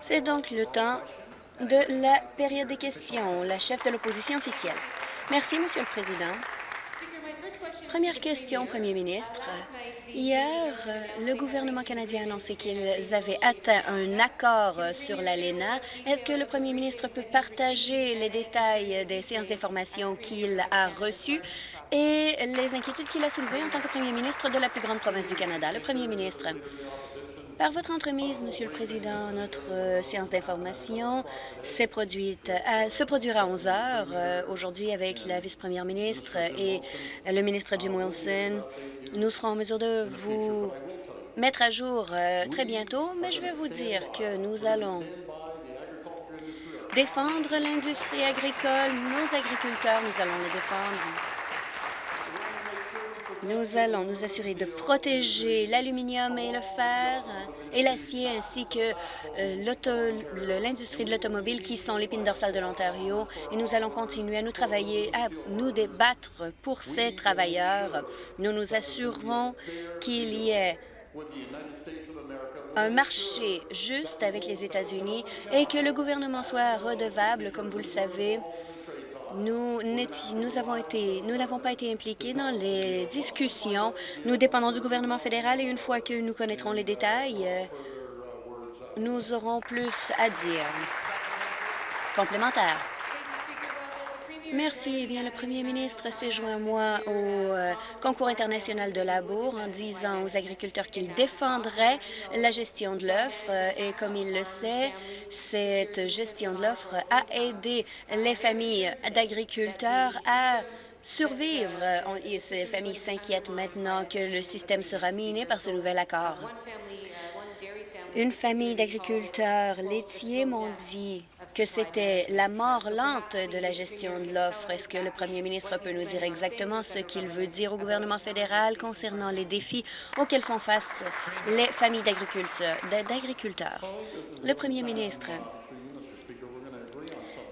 C'est donc le temps de la période des questions. La chef de l'opposition officielle. Merci, Monsieur le Président. Première question, Premier ministre. Hier, le gouvernement canadien a annoncé qu'ils avaient atteint un accord sur l'ALENA. Est-ce que le Premier ministre peut partager les détails des séances d'information qu'il a reçues et les inquiétudes qu'il a soulevées en tant que Premier ministre de la plus grande province du Canada? Le Premier ministre. Par votre entremise, Monsieur le Président, notre euh, séance d'information s'est produite se produira à 11 heures euh, aujourd'hui avec la vice-première ministre et le ministre Jim Wilson. Nous serons en mesure de vous mettre à jour euh, très bientôt, mais je vais vous dire que nous allons défendre l'industrie agricole, nos agriculteurs, nous allons les défendre. Nous allons nous assurer de protéger l'aluminium et le fer et l'acier ainsi que euh, l'industrie de l'automobile qui sont l'épine dorsale de l'Ontario et nous allons continuer à nous travailler, à nous débattre pour ces travailleurs. Nous nous assurerons qu'il y ait un marché juste avec les États-Unis et que le gouvernement soit redevable, comme vous le savez, nous n'avons pas été impliqués dans les discussions. Nous dépendons du gouvernement fédéral et une fois que nous connaîtrons les détails, euh, nous aurons plus à dire. Complémentaire. Merci. Eh bien, le premier ministre s'est joint moi au euh, concours international de labour en disant aux agriculteurs qu'il défendrait la gestion de l'offre. Euh, et comme il le sait, cette gestion de l'offre a aidé les familles d'agriculteurs à survivre. Et ces familles s'inquiètent maintenant que le système sera miné par ce nouvel accord. Une famille d'agriculteurs laitiers m'ont dit que c'était la mort lente de la gestion de l'offre. Est-ce que le premier ministre peut nous dire exactement ce qu'il veut dire au gouvernement fédéral concernant les défis auxquels font face les familles d'agriculteurs? Le premier ministre.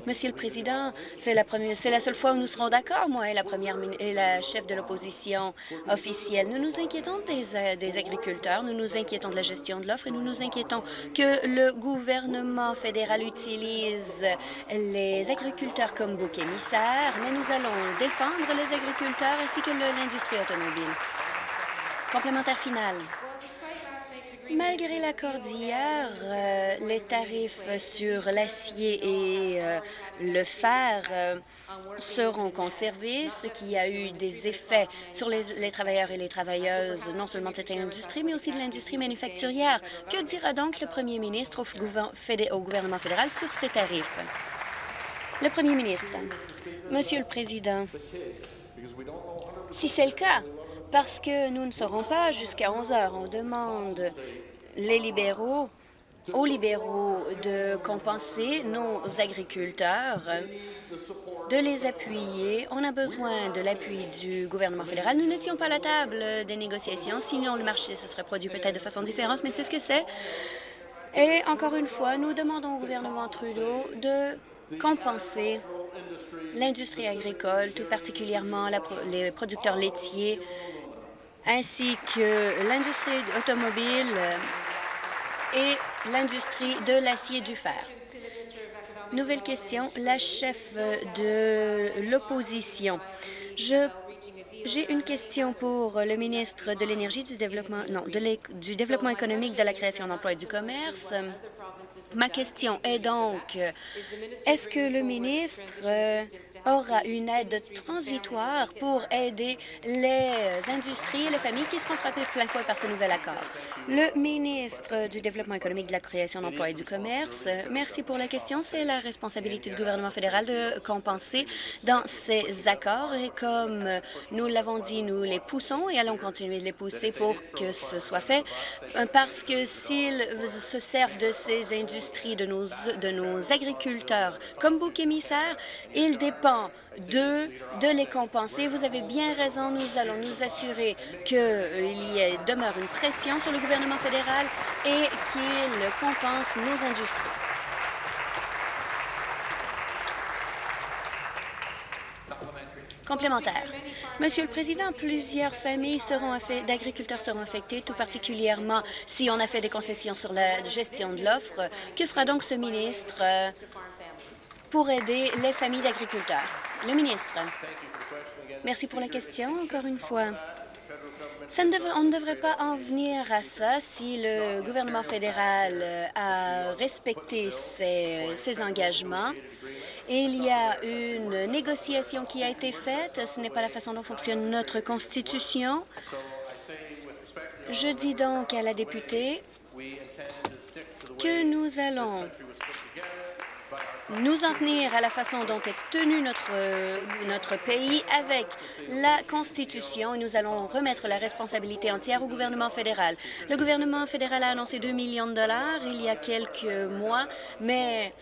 Monsieur le Président, c'est la, seule fois où nous serons d'accord, moi et la première et la chef de l'opposition officielle. Nous nous inquiétons des, euh, des, agriculteurs, nous nous inquiétons de la gestion de l'offre et nous nous inquiétons que le gouvernement fédéral utilise les agriculteurs comme bouc émissaire, mais nous allons défendre les agriculteurs ainsi que l'industrie automobile. Complémentaire final. Malgré l'accord d'hier, euh, les tarifs sur l'acier et euh, le fer euh, seront conservés, ce qui a eu des effets sur les, travailleurs et les travailleuses, non seulement de cette industrie, mais aussi de l'industrie manufacturière. Que dira donc le premier ministre au, au gouvernement fédéral sur ces tarifs? Le premier ministre. Monsieur le Président, si c'est le cas, parce que nous ne serons pas jusqu'à 11 heures. On demande les libéraux aux libéraux de compenser nos agriculteurs, de les appuyer. On a besoin de l'appui du gouvernement fédéral. Nous n'étions pas à la table des négociations, sinon le marché se serait produit peut-être de façon différente, mais c'est ce que c'est. Et encore une fois, nous demandons au gouvernement Trudeau de compenser l'industrie agricole, tout particulièrement les producteurs laitiers, ainsi que l'industrie automobile et l'industrie de l'acier et du fer. Nouvelle question, la chef de l'opposition. Je j'ai une question pour le ministre de l'Énergie, du Développement, non, du Développement économique, de la création d'emplois et du commerce. Ma question est donc, est-ce que le ministre euh, aura une aide transitoire pour aider les industries et les familles qui seront frappées plein fouet par ce nouvel accord? Le ministre du Développement économique, de la création d'emplois et du commerce, merci pour la question. C'est la responsabilité du gouvernement fédéral de compenser dans ces accords et comme nous l'avons dit, nous les poussons et allons continuer de les pousser pour que ce soit fait parce que s'ils se servent de ces industries de nos, de nos agriculteurs comme bouc émissaire. Il dépend d'eux de les compenser. Vous avez bien raison, nous allons nous assurer qu'il y demeure une pression sur le gouvernement fédéral et qu'il compense nos industries. Complémentaire. Monsieur le Président, plusieurs familles d'agriculteurs seront affectées, tout particulièrement si on a fait des concessions sur la gestion de l'offre. Que fera donc ce ministre euh, pour aider les familles d'agriculteurs? Le ministre. Merci pour la question, encore une fois. on ne devrait pas en venir à ça si le gouvernement fédéral euh, a respecté ses engagements il y a une négociation qui a été faite. Ce n'est pas la façon dont fonctionne notre Constitution. Je dis donc à la députée que nous allons nous en tenir à la façon dont est tenu notre, notre pays avec la Constitution et nous allons remettre la responsabilité entière au gouvernement fédéral. Le gouvernement fédéral a annoncé 2 millions de dollars il y a quelques mois, mais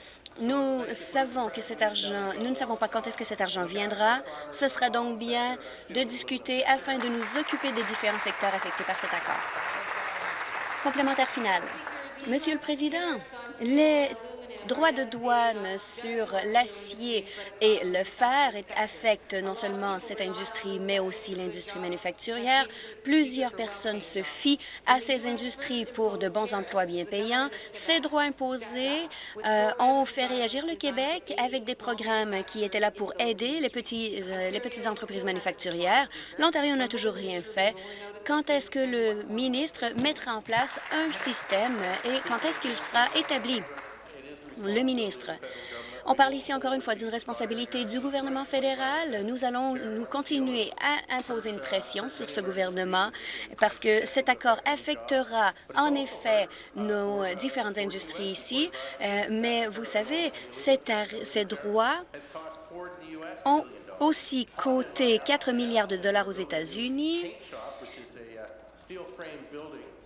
nous savons que cet argent, nous ne savons pas quand est-ce que cet argent viendra. Ce sera donc bien de discuter afin de nous occuper des différents secteurs affectés par cet accord. Complémentaire final. Monsieur le Président, les droits de douane sur l'acier et le fer affectent non seulement cette industrie, mais aussi l'industrie manufacturière. Plusieurs personnes se fient à ces industries pour de bons emplois bien payants. Ces droits imposés euh, ont fait réagir le Québec avec des programmes qui étaient là pour aider les, euh, les petites entreprises manufacturières. L'Ontario n'a toujours rien fait. Quand est-ce que le ministre mettra en place un système et quand est-ce qu'il sera établi? Le ministre. On parle ici encore une fois d'une responsabilité du gouvernement fédéral. Nous allons nous continuer à imposer une pression sur ce gouvernement parce que cet accord affectera en effet nos différentes industries ici. Euh, mais vous savez, ces droits ont aussi coûté 4 milliards de dollars aux États-Unis.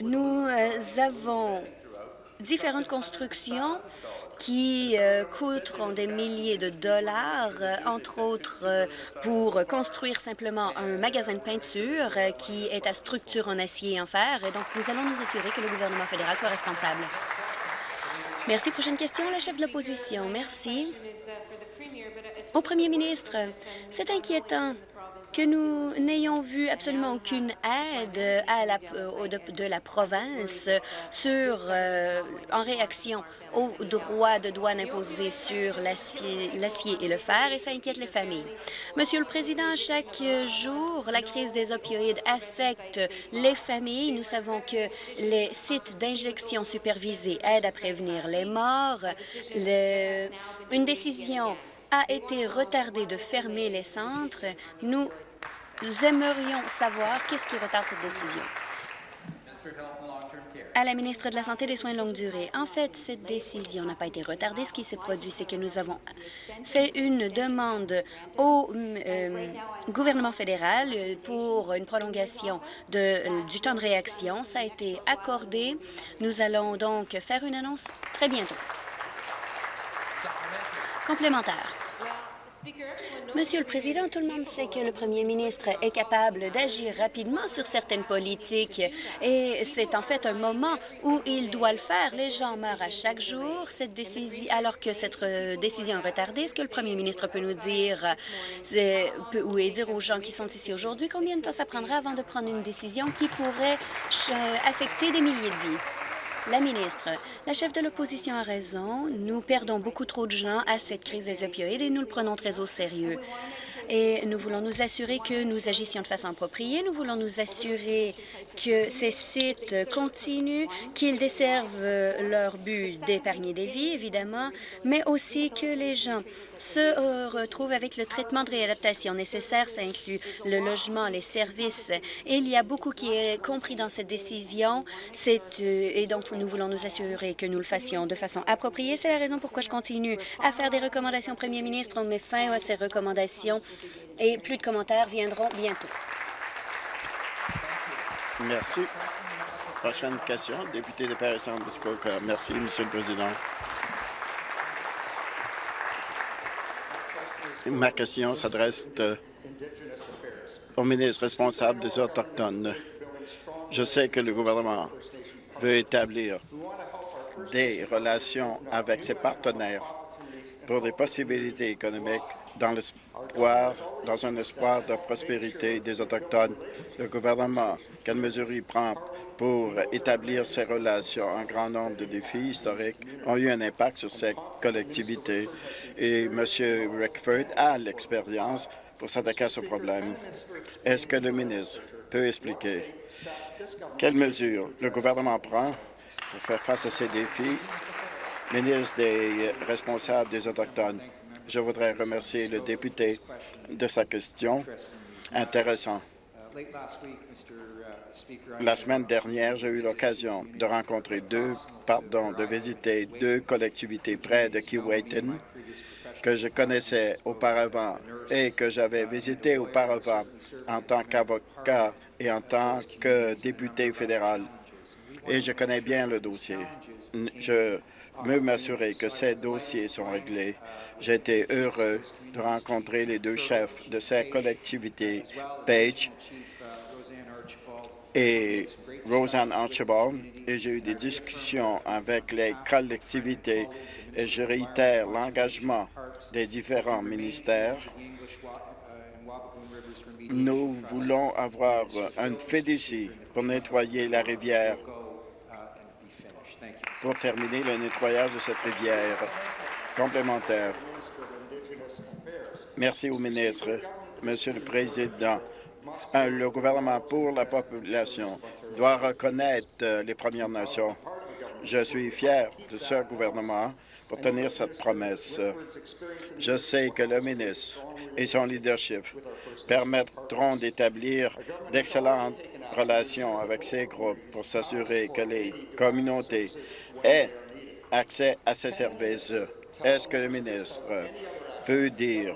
Nous euh, avons différentes constructions qui euh, coûteront des milliers de dollars, euh, entre autres euh, pour construire simplement un magasin de peinture qui est à structure en acier et en fer. Et donc, nous allons nous assurer que le gouvernement fédéral soit responsable. Merci. Prochaine question, la chef de l'opposition. Merci. Au premier ministre, c'est inquiétant que nous n'ayons vu absolument aucune aide à la, de, la province sur, euh, en réaction aux droits de douane imposés sur l'acier et le fer, et ça inquiète les familles. Monsieur le Président, chaque jour, la crise des opioïdes affecte les familles. Nous savons que les sites d'injection supervisés aident à prévenir les morts. une décision a été retardé de fermer les centres, nous aimerions savoir qu'est-ce qui retarde cette décision. À la ministre de la Santé et des Soins de longue durée. En fait, cette décision n'a pas été retardée. Ce qui s'est produit, c'est que nous avons fait une demande au euh, gouvernement fédéral pour une prolongation de, du temps de réaction. Ça a été accordé. Nous allons donc faire une annonce très bientôt. Complémentaire. Monsieur le Président, tout le monde sait que le premier ministre est capable d'agir rapidement sur certaines politiques et c'est en fait un moment où il doit le faire. Les gens meurent à chaque jour cette décision, alors que cette euh, décision est retardée. Ce que le premier ministre peut nous dire ou dire aux gens qui sont ici aujourd'hui combien de temps ça prendra avant de prendre une décision qui pourrait affecter des milliers de vies? La ministre, la chef de l'opposition a raison. Nous perdons beaucoup trop de gens à cette crise des opioïdes et nous le prenons très au sérieux et nous voulons nous assurer que nous agissions de façon appropriée. Nous voulons nous assurer que ces sites continuent, qu'ils desservent leur but d'épargner des vies, évidemment, mais aussi que les gens se retrouvent avec le traitement de réadaptation nécessaire. Ça inclut le logement, les services. Et il y a beaucoup qui est compris dans cette décision. Euh, et donc, nous voulons nous assurer que nous le fassions de façon appropriée. C'est la raison pourquoi je continue à faire des recommandations au premier ministre. On met fin à ces recommandations et plus de commentaires viendront bientôt. Merci. Prochaine question, député de paris muskoka Merci, Monsieur le Président. Ma question s'adresse euh, au ministre responsable des Autochtones. Je sais que le gouvernement veut établir des relations avec ses partenaires pour des possibilités économiques dans l'espoir, dans un espoir de prospérité des Autochtones. Le gouvernement, quelles mesures il prend pour établir ces relations? Un grand nombre de défis historiques ont eu un impact sur ces collectivités et M. Rickford a l'expérience pour s'attaquer à ce problème. Est-ce que le ministre peut expliquer quelles mesures le gouvernement prend pour faire face à ces défis? Ministre des responsables des Autochtones, je voudrais remercier le député de sa question intéressante. La semaine dernière, j'ai eu l'occasion de rencontrer deux, pardon, de visiter deux collectivités près de Keewatin que je connaissais auparavant et que j'avais visité auparavant en tant qu'avocat et en tant que député fédéral. Et je connais bien le dossier. Je veux m'assurer que ces dossiers sont réglés. J'ai été heureux de rencontrer les deux chefs de ces collectivités, Page et Roseanne Archibald, et j'ai eu des discussions avec les collectivités et je réitère l'engagement des différents ministères. Nous voulons avoir une fédécie pour nettoyer la rivière, pour terminer le nettoyage de cette rivière complémentaire. Merci au ministre. Monsieur le Président, le gouvernement pour la population doit reconnaître euh, les Premières Nations. Je suis fier de ce gouvernement pour tenir cette promesse. Je sais que le ministre et son leadership permettront d'établir d'excellentes relations avec ces groupes pour s'assurer que les communautés aient accès à ces services. Est-ce que le ministre peut dire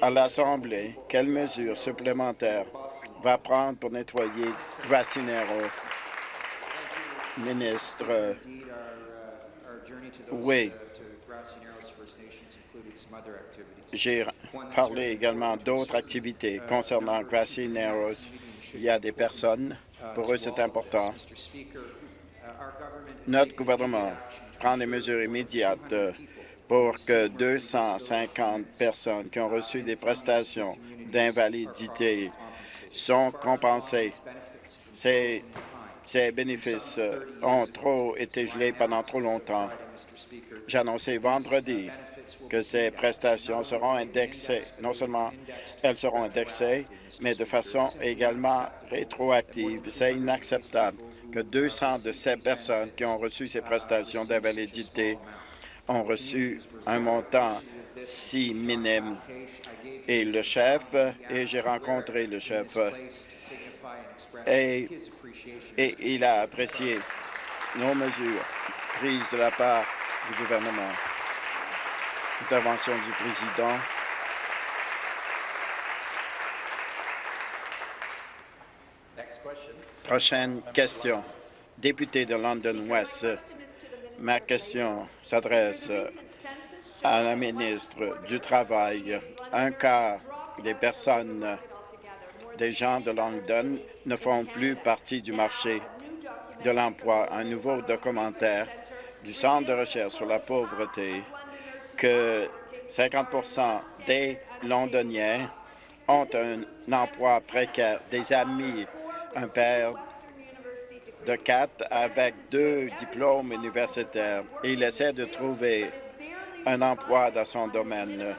à l'Assemblée quelles mesures supplémentaires va prendre pour nettoyer Gracinero? Ministre, oui. J'ai parlé également d'autres activités concernant Grassy Narrows. Il y a des personnes, pour eux c'est important. Notre gouvernement prend des mesures immédiates pour que 250 personnes qui ont reçu des prestations d'invalidité sont compensées. Ces, ces bénéfices ont trop été gelés pendant trop longtemps. J'ai annoncé vendredi que ces prestations seront indexées. Non seulement elles seront indexées, mais de façon également rétroactive. C'est inacceptable que 200 de ces personnes qui ont reçu ces prestations d'invalidité ont reçu un montant si minime. Et le chef, et j'ai rencontré le chef, et, et il a apprécié nos mesures prises de la part du gouvernement. Intervention du président. Prochaine question. Député de London West. Ma question s'adresse à la ministre du Travail. Un quart des personnes, des gens de London, ne font plus partie du marché de l'emploi. Un nouveau documentaire du Centre de recherche sur la pauvreté que 50% des Londoniens ont un emploi précaire, des amis, un père de quatre avec deux diplômes universitaires. Il essaie de trouver un emploi dans son domaine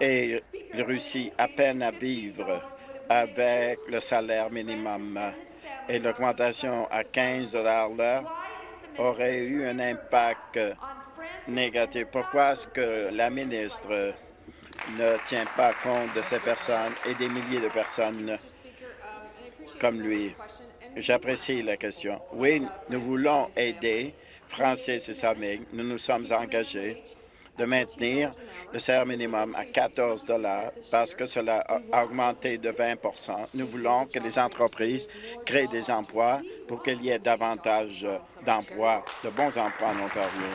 et il réussit à peine à vivre avec le salaire minimum. Et l'augmentation à 15 l'heure aurait eu un impact négatif. Pourquoi est-ce que la ministre ne tient pas compte de ces personnes et des milliers de personnes comme lui? J'apprécie la question. Oui, nous voulons aider Francis et sa Nous nous sommes engagés de maintenir le salaire minimum à 14 parce que cela a augmenté de 20 Nous voulons que les entreprises créent des emplois pour qu'il y ait davantage d'emplois, de bons emplois en Ontario.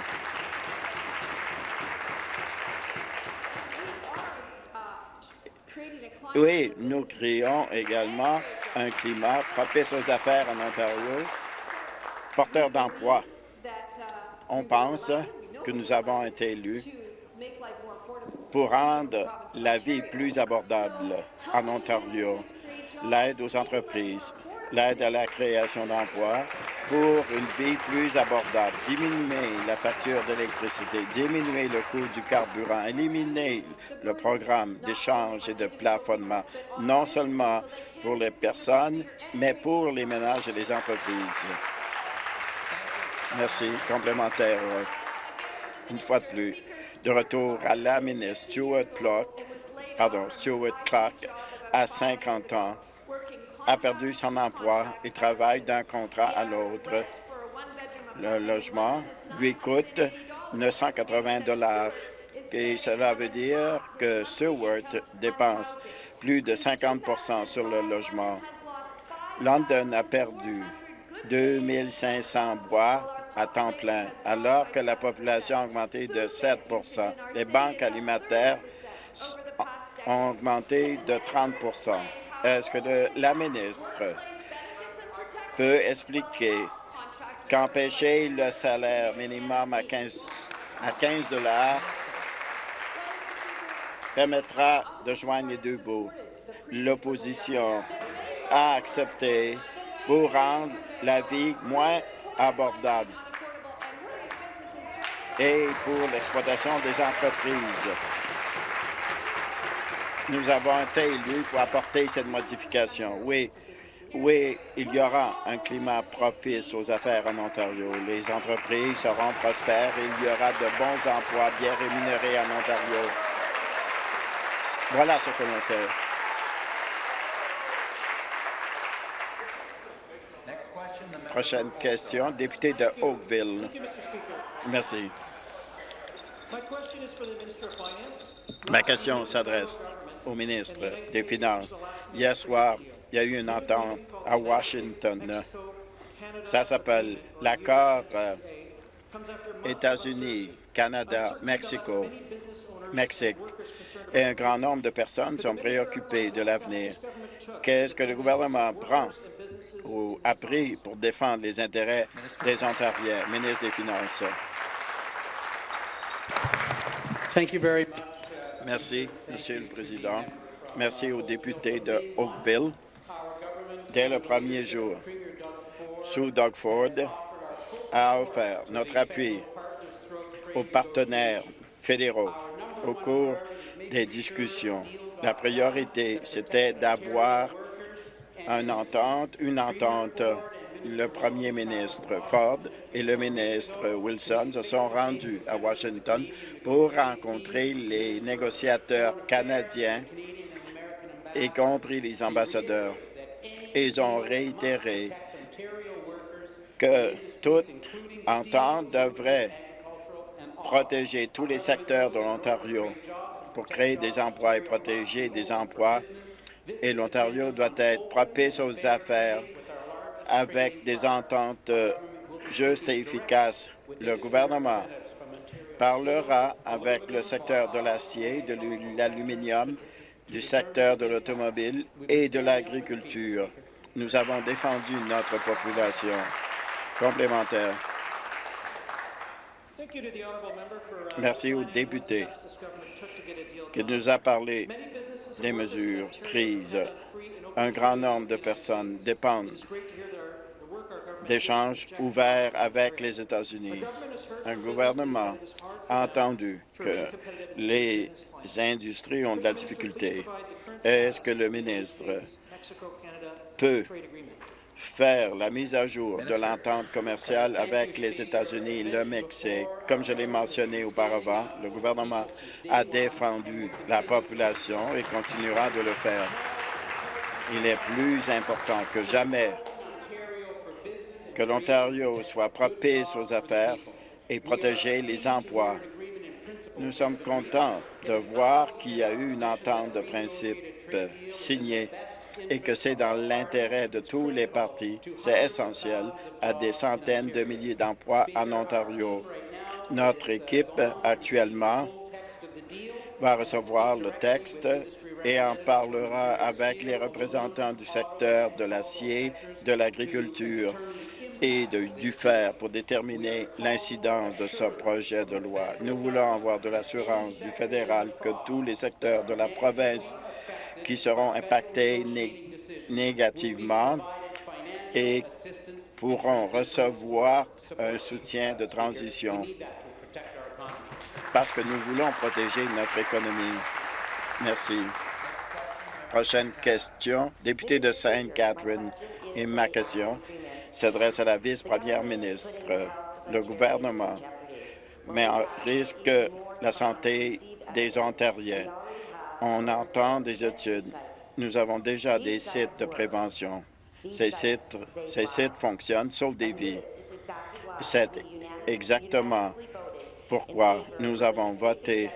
Oui, nous créons également un climat propice aux affaires en Ontario, porteur d'emploi. On pense que nous avons été élus pour rendre la vie plus abordable en Ontario, l'aide aux entreprises, l'aide à la création d'emplois pour une vie plus abordable, diminuer la facture d'électricité, diminuer le coût du carburant, éliminer le programme d'échange et de plafonnement, non seulement pour les personnes, mais pour les ménages et les entreprises. Merci. Complémentaire. Une fois de plus, de retour à la ministre Stuart Clark, pardon, Stuart Clark, à 50 ans, a perdu son emploi et travaille d'un contrat à l'autre. Le logement lui coûte 980 dollars et cela veut dire que Stewart dépense plus de 50% sur le logement. London a perdu 2500 bois à temps plein, alors que la population a augmenté de 7% Les banques alimentaires ont augmenté de 30 est-ce que la ministre peut expliquer qu'empêcher le salaire minimum à 15, à 15 permettra de joindre les deux bouts? L'opposition a accepté pour rendre la vie moins abordable et pour l'exploitation des entreprises. Nous avons été élus pour apporter cette modification. Oui, oui, il y aura un climat propice aux affaires en Ontario. Les entreprises seront prospères et il y aura de bons emplois bien rémunérés en Ontario. Voilà ce que l'on fait. Prochaine question, député de Oakville. Merci. Ma question s'adresse au ministre des Finances. Hier soir, il y a eu une entente à Washington. Ça s'appelle l'accord euh, États-Unis, Canada, Mexico, Mexique. Et un grand nombre de personnes sont préoccupées de l'avenir. Qu'est-ce que le gouvernement prend ou a pris pour défendre les intérêts des Ontariens? Ministre des Finances. Merci, Monsieur le Président. Merci aux députés de Oakville. Dès le premier jour, sous Doug Ford, a offert notre appui aux partenaires fédéraux au cours des discussions. La priorité, c'était d'avoir une entente, une entente le premier ministre Ford et le ministre Wilson se sont rendus à Washington pour rencontrer les négociateurs canadiens, y compris les ambassadeurs. Ils ont réitéré que toute entente devrait protéger tous les secteurs de l'Ontario pour créer des emplois et protéger des emplois. Et l'Ontario doit être propice aux affaires avec des ententes euh, justes et efficaces. Le gouvernement parlera avec le secteur de l'acier, de l'aluminium, du secteur de l'automobile et de l'agriculture. Nous avons défendu notre population. Complémentaire. Merci au député qui nous a parlé des mesures prises. Un grand nombre de personnes dépendent d'échanges ouverts avec les États-Unis. Un gouvernement a entendu que les industries ont de la difficulté. Est-ce que le ministre peut faire la mise à jour de l'entente commerciale avec les États-Unis et le Mexique? Comme je l'ai mentionné auparavant, le gouvernement a défendu la population et continuera de le faire. Il est plus important que jamais que l'Ontario soit propice aux affaires et protéger les emplois. Nous sommes contents de voir qu'il y a eu une entente de principe signée et que c'est dans l'intérêt de tous les partis. C'est essentiel à des centaines de milliers d'emplois en Ontario. Notre équipe, actuellement, va recevoir le texte et en parlera avec les représentants du secteur de l'acier, de l'agriculture et du faire pour déterminer l'incidence de ce projet de loi. Nous voulons avoir de l'assurance du fédéral que tous les secteurs de la province qui seront impactés négativement et pourront recevoir un soutien de transition parce que nous voulons protéger notre économie. Merci. Prochaine question, député de Sainte-Catherine. Et ma question s'adresse à la vice-première ministre. Le gouvernement met en risque la santé des Ontariens. On entend des études. Nous avons déjà des sites de prévention. Ces sites, ces sites fonctionnent, sauf des vies. C'est exactement pourquoi nous avons voté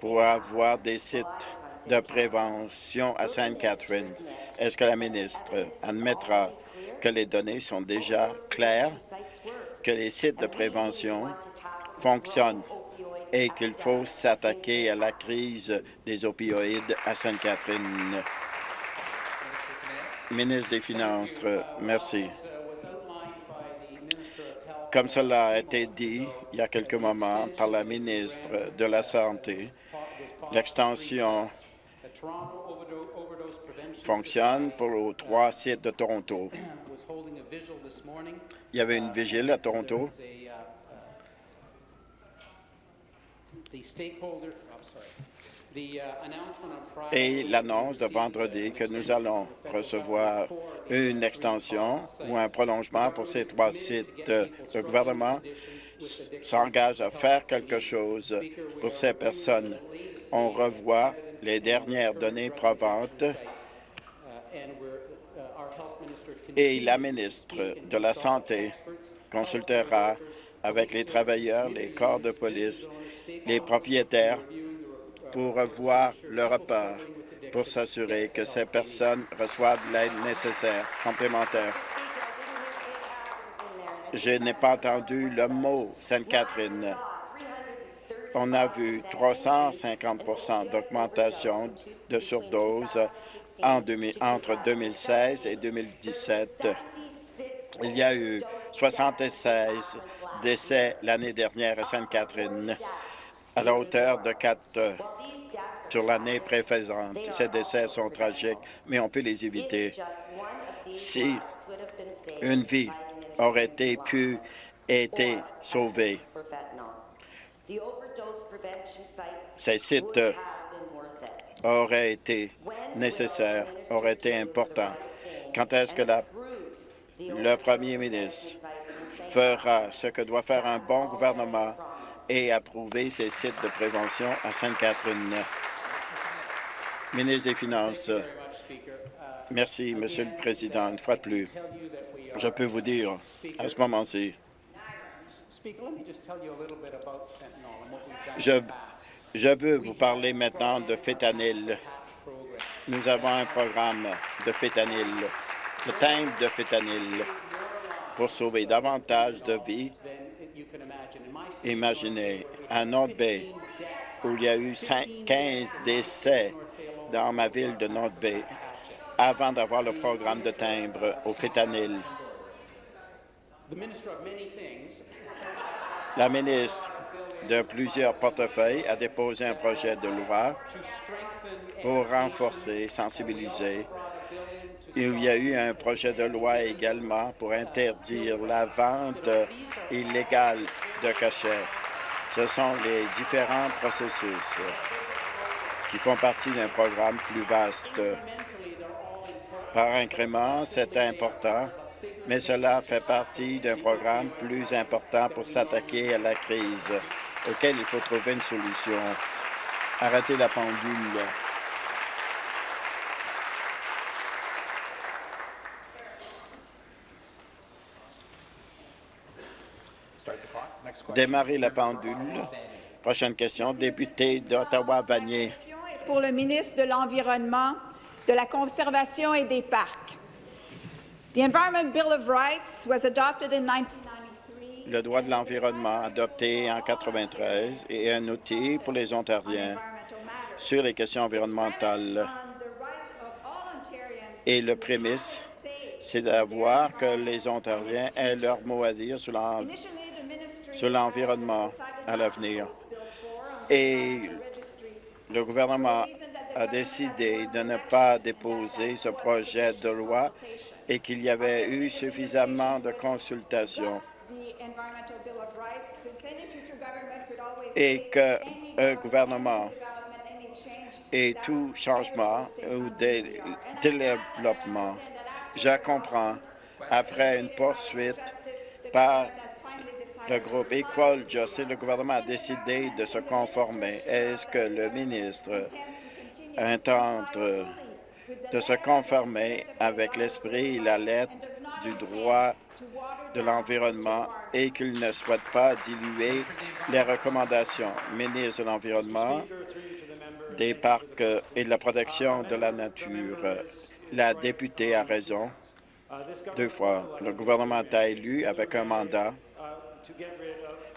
pour avoir des sites de prévention à Sainte-Catherine. Est-ce que la ministre admettra que les données sont déjà claires, que les sites de prévention fonctionnent et qu'il faut s'attaquer à la crise des opioïdes à Sainte-Catherine? Ministre des Finances, merci. Comme cela a été dit il y a quelques moments par la ministre de la Santé, l'extension fonctionne pour les trois sites de Toronto. Il y avait une vigile à Toronto. Et l'annonce de vendredi que nous allons recevoir une extension ou un prolongement pour ces trois sites. Le gouvernement s'engage à faire quelque chose pour ces personnes. On revoit les dernières données probantes et la ministre de la Santé consultera avec les travailleurs, les corps de police, les propriétaires pour revoir leur part pour s'assurer que ces personnes reçoivent l'aide nécessaire, complémentaire. Je n'ai pas entendu le mot Sainte-Catherine. On a vu 350% d'augmentation de surdose en entre 2016 et 2017. Il y a eu 76 décès l'année dernière à Sainte-Catherine, à la hauteur de 4 sur l'année précédente. Ces décès sont tragiques, mais on peut les éviter. Si une vie aurait été pu être sauvée, ces sites auraient été nécessaires, auraient été importants. Quand est-ce que la, le premier ministre fera ce que doit faire un bon gouvernement et approuver ces sites de prévention à Sainte-Catherine? Ministre des Finances. Merci, Monsieur le Président. Une fois de plus, je peux vous dire à ce moment-ci, je, je veux vous parler maintenant de fétanyl. Nous avons un programme de fétanyl, de timbre de fétanyl, pour sauver davantage de vies. Imaginez, à North Bay, où il y a eu 15 décès dans ma ville de North Bay avant d'avoir le programme de timbre au fétanyl. La ministre de plusieurs portefeuilles a déposé un projet de loi pour renforcer, sensibiliser. Il y a eu un projet de loi également pour interdire la vente illégale de cachets. Ce sont les différents processus qui font partie d'un programme plus vaste. Par incrément, c'est important, mais cela fait partie d'un programme plus important pour s'attaquer à la crise, auquel il faut trouver une solution. Arrêtez la pendule. Démarrer la pendule. Prochaine question, député d'Ottawa-Vanier pour le ministre de l'Environnement, de la Conservation et des Parcs. The Environment Bill of Rights was adopted in 1993. Le droit de l'environnement adopté en 1993 est un outil pour les Ontariens sur les questions environnementales et le prémisse c'est d'avoir que les Ontariens aient leur mot à dire sur l'environnement à l'avenir. to post Bill 4 on the Et le gouvernement a décidé de ne pas déposer ce projet de loi et qu'il y avait eu suffisamment de consultations et say que any un development, gouvernement et tout changement ou that Je comprends, après une poursuite par le groupe Equal Justice, le gouvernement a décidé de se conformer. Est-ce que le ministre intente de se conformer avec l'esprit et la lettre du droit de l'environnement et qu'il ne souhaite pas diluer les recommandations. Ministre de l'Environnement, des parcs et de la protection de la nature. La députée a raison. Deux fois, le gouvernement a élu avec un mandat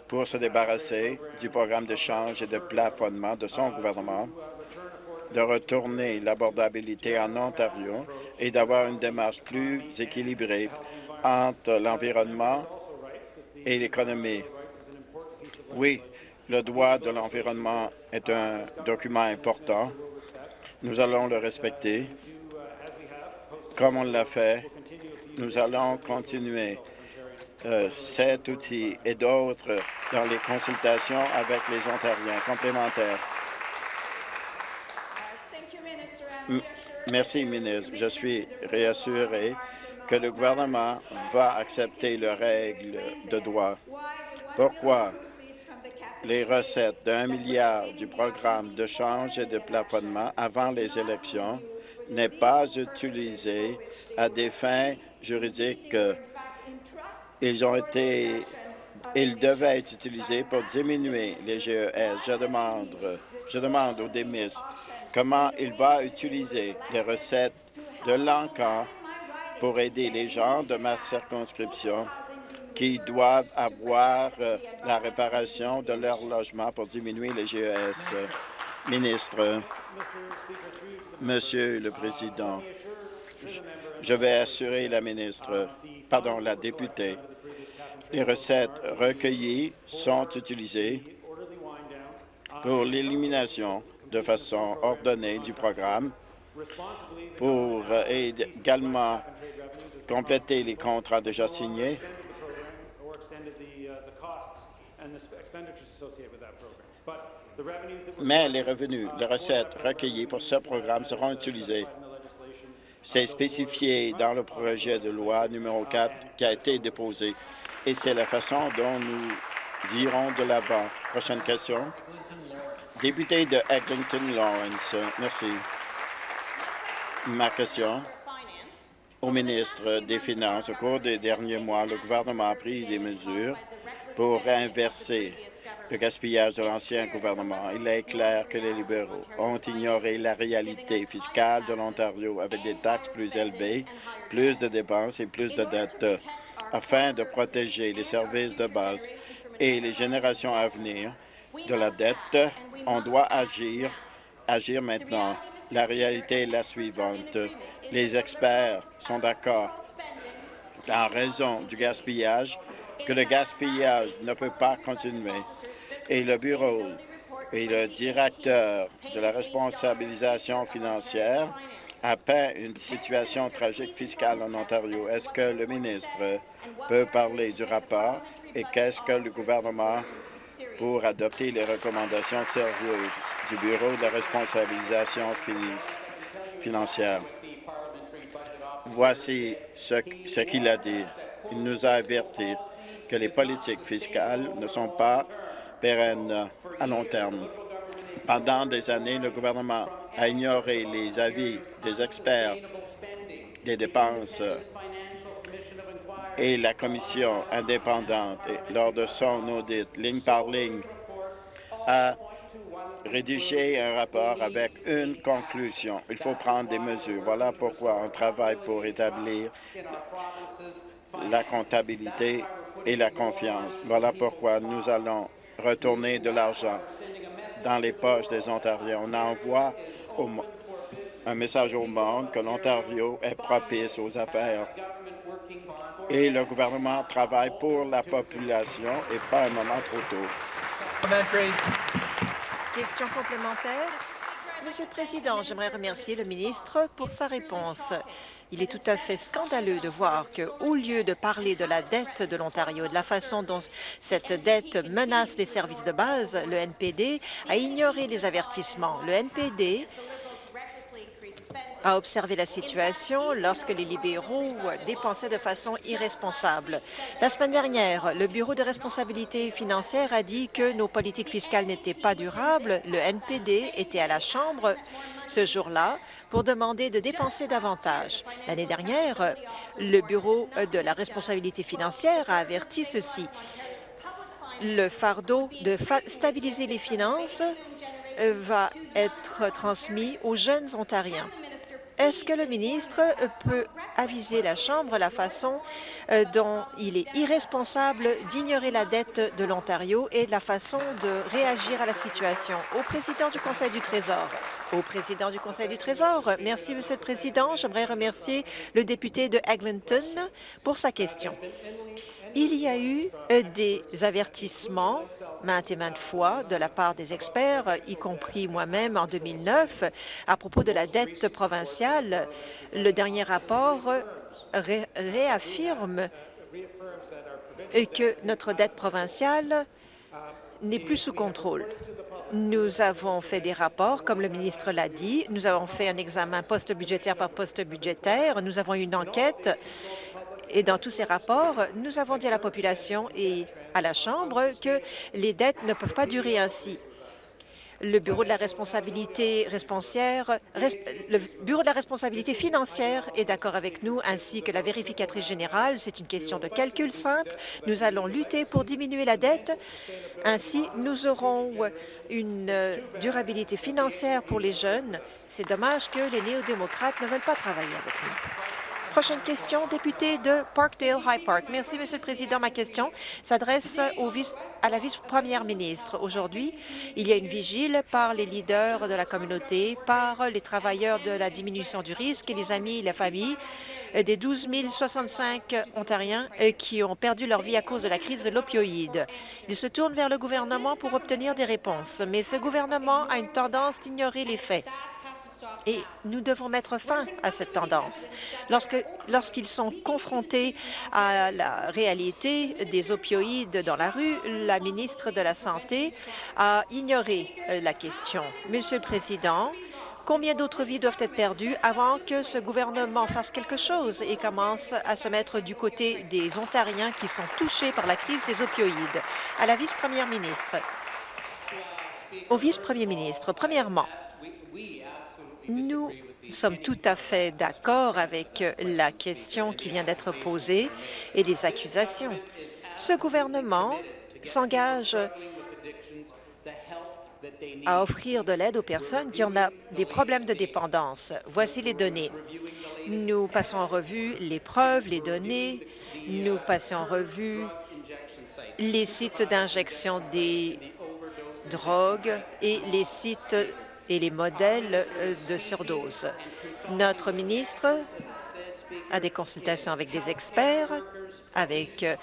pour se débarrasser du programme d'échange et de plafonnement de son gouvernement, de retourner l'abordabilité en Ontario et d'avoir une démarche plus équilibrée entre l'environnement et l'économie. Oui, le droit de l'environnement est un document important. Nous allons le respecter. Comme on l'a fait, nous allons continuer euh, cet outil et d'autres dans les consultations avec les Ontariens complémentaires. Thank you, Minister. I'm M- reassured Merci, ministre. Je suis réassuré que le gouvernement va accepter les règles de droit. Pourquoi? Les recettes d'un milliard du programme de change et de plafonnement avant les élections n'est pas utilisé à des fins juridiques. Ils ont été, ils devaient être utilisés pour diminuer les GES. Je demande, je demande au démis comment il va utiliser les recettes de l'encan pour aider les gens de ma circonscription qui doivent avoir euh, la réparation de leur logement pour diminuer les GES. Ministre, Monsieur le Président, je vais assurer la ministre, pardon, la députée, les recettes recueillies sont utilisées pour l'élimination de façon ordonnée du programme pour euh, également compléter les contrats déjà signés mais les revenus, les recettes recueillies pour ce programme seront utilisées. C'est spécifié dans le projet de loi numéro 4 qui a été déposé et c'est la façon dont nous irons de l'avant. Prochaine question. Député de Eglinton Lawrence. Merci. Ma question au ministre des Finances. Au cours des derniers mois, le gouvernement a pris des mesures pour inverser le gaspillage de l'ancien gouvernement. Il est clair que les libéraux ont ignoré la réalité fiscale de l'Ontario avec des taxes plus élevées, plus de dépenses et plus de dettes. Afin de protéger les services de base et les générations à venir de la dette, on doit agir, agir maintenant. La réalité est la suivante. Les experts sont d'accord en raison du gaspillage, que le gaspillage ne peut pas continuer. Et le bureau et le directeur de la responsabilisation financière a peint une situation tragique fiscale en Ontario. Est-ce que le ministre peut parler du rapport et qu'est-ce que le gouvernement pour adopter les recommandations sérieuses du Bureau de la responsabilisation financière? Voici ce qu'il a dit. Il nous a averti que les politiques fiscales ne sont pas pérennes à long terme. Pendant des années, le gouvernement a ignoré les avis des experts des dépenses et la commission indépendante, lors de son audit, ligne par ligne, a rédigé un rapport avec une conclusion. Il faut prendre des mesures. Voilà pourquoi on travaille pour établir la comptabilité et la confiance. Voilà pourquoi nous allons retourner de l'argent dans les poches des Ontariens. On envoie un message au monde que l'Ontario est propice aux affaires et le gouvernement travaille pour la population et pas un moment trop tôt. Question complémentaire. Monsieur le Président, j'aimerais remercier le ministre pour sa réponse. Il est tout à fait scandaleux de voir qu'au lieu de parler de la dette de l'Ontario, de la façon dont cette dette menace les services de base, le NPD a ignoré les avertissements. Le NPD a observé la situation lorsque les libéraux dépensaient de façon irresponsable. La semaine dernière, le Bureau de responsabilité financière a dit que nos politiques fiscales n'étaient pas durables. Le NPD était à la Chambre ce jour-là pour demander de dépenser davantage. L'année dernière, le Bureau de la responsabilité financière a averti ceci. Le fardeau de stabiliser les finances va être transmis aux jeunes Ontariens. Est-ce que le ministre peut aviser la Chambre la façon euh, dont il est irresponsable d'ignorer la dette de l'Ontario et la façon de réagir à la situation? Au président du Conseil du Trésor. Au président du Conseil du Trésor. Merci, Monsieur le Président. J'aimerais remercier le député de Eglinton pour sa question. Il y a eu euh, des avertissements maintes et maintes fois de la part des experts, y compris moi-même en 2009, à propos de la dette provinciale. Le dernier rapport réaffirme que notre dette provinciale n'est plus sous contrôle. Nous avons fait des rapports, comme le ministre l'a dit. Nous avons fait un examen post-budgétaire par post-budgétaire. Nous avons eu une enquête et dans tous ces rapports, nous avons dit à la population et à la Chambre que les dettes ne peuvent pas durer ainsi. Le Bureau de la responsabilité le Bureau de la responsabilité financière est d'accord avec nous, ainsi que la vérificatrice générale. C'est une question de calcul simple. Nous allons lutter pour diminuer la dette. Ainsi, nous aurons une durabilité financière pour les jeunes. C'est dommage que les néo-démocrates ne veulent pas travailler avec nous. Prochaine question, député de Parkdale High Park. Merci, Monsieur le Président. Ma question s'adresse à la vice-première ministre. Aujourd'hui, il y a une vigile par les leaders de la communauté, par les travailleurs de la diminution du risque et les amis et la famille des 12 065 Ontariens euh, qui ont perdu leur vie à cause de la crise de l'opioïde. Ils se tournent vers le gouvernement pour obtenir des réponses, mais ce gouvernement a une tendance d'ignorer les faits. Et nous devons mettre fin à cette tendance. Lorsqu'ils sont confrontés à la réalité des opioïdes dans la rue, la ministre de la Santé a ignoré euh, la question. Monsieur le Président, Combien d'autres vies doivent être perdues avant que ce gouvernement fasse quelque chose et commence à se mettre du côté des Ontariens qui sont touchés par la crise des opioïdes? À la vice-première ministre. Au vice-premier ministre, premièrement, nous sommes tout à fait d'accord avec la question qui vient d'être posée et les accusations. Ce gouvernement s'engage à offrir de l'aide aux personnes qui ont des problèmes de dépendance. Voici les données. Nous passons en revue les preuves, les données. Nous passons en revue les sites d'injection des drogues et les sites et les modèles euh, de surdose. Notre ministre a des consultations avec des experts, avec euh,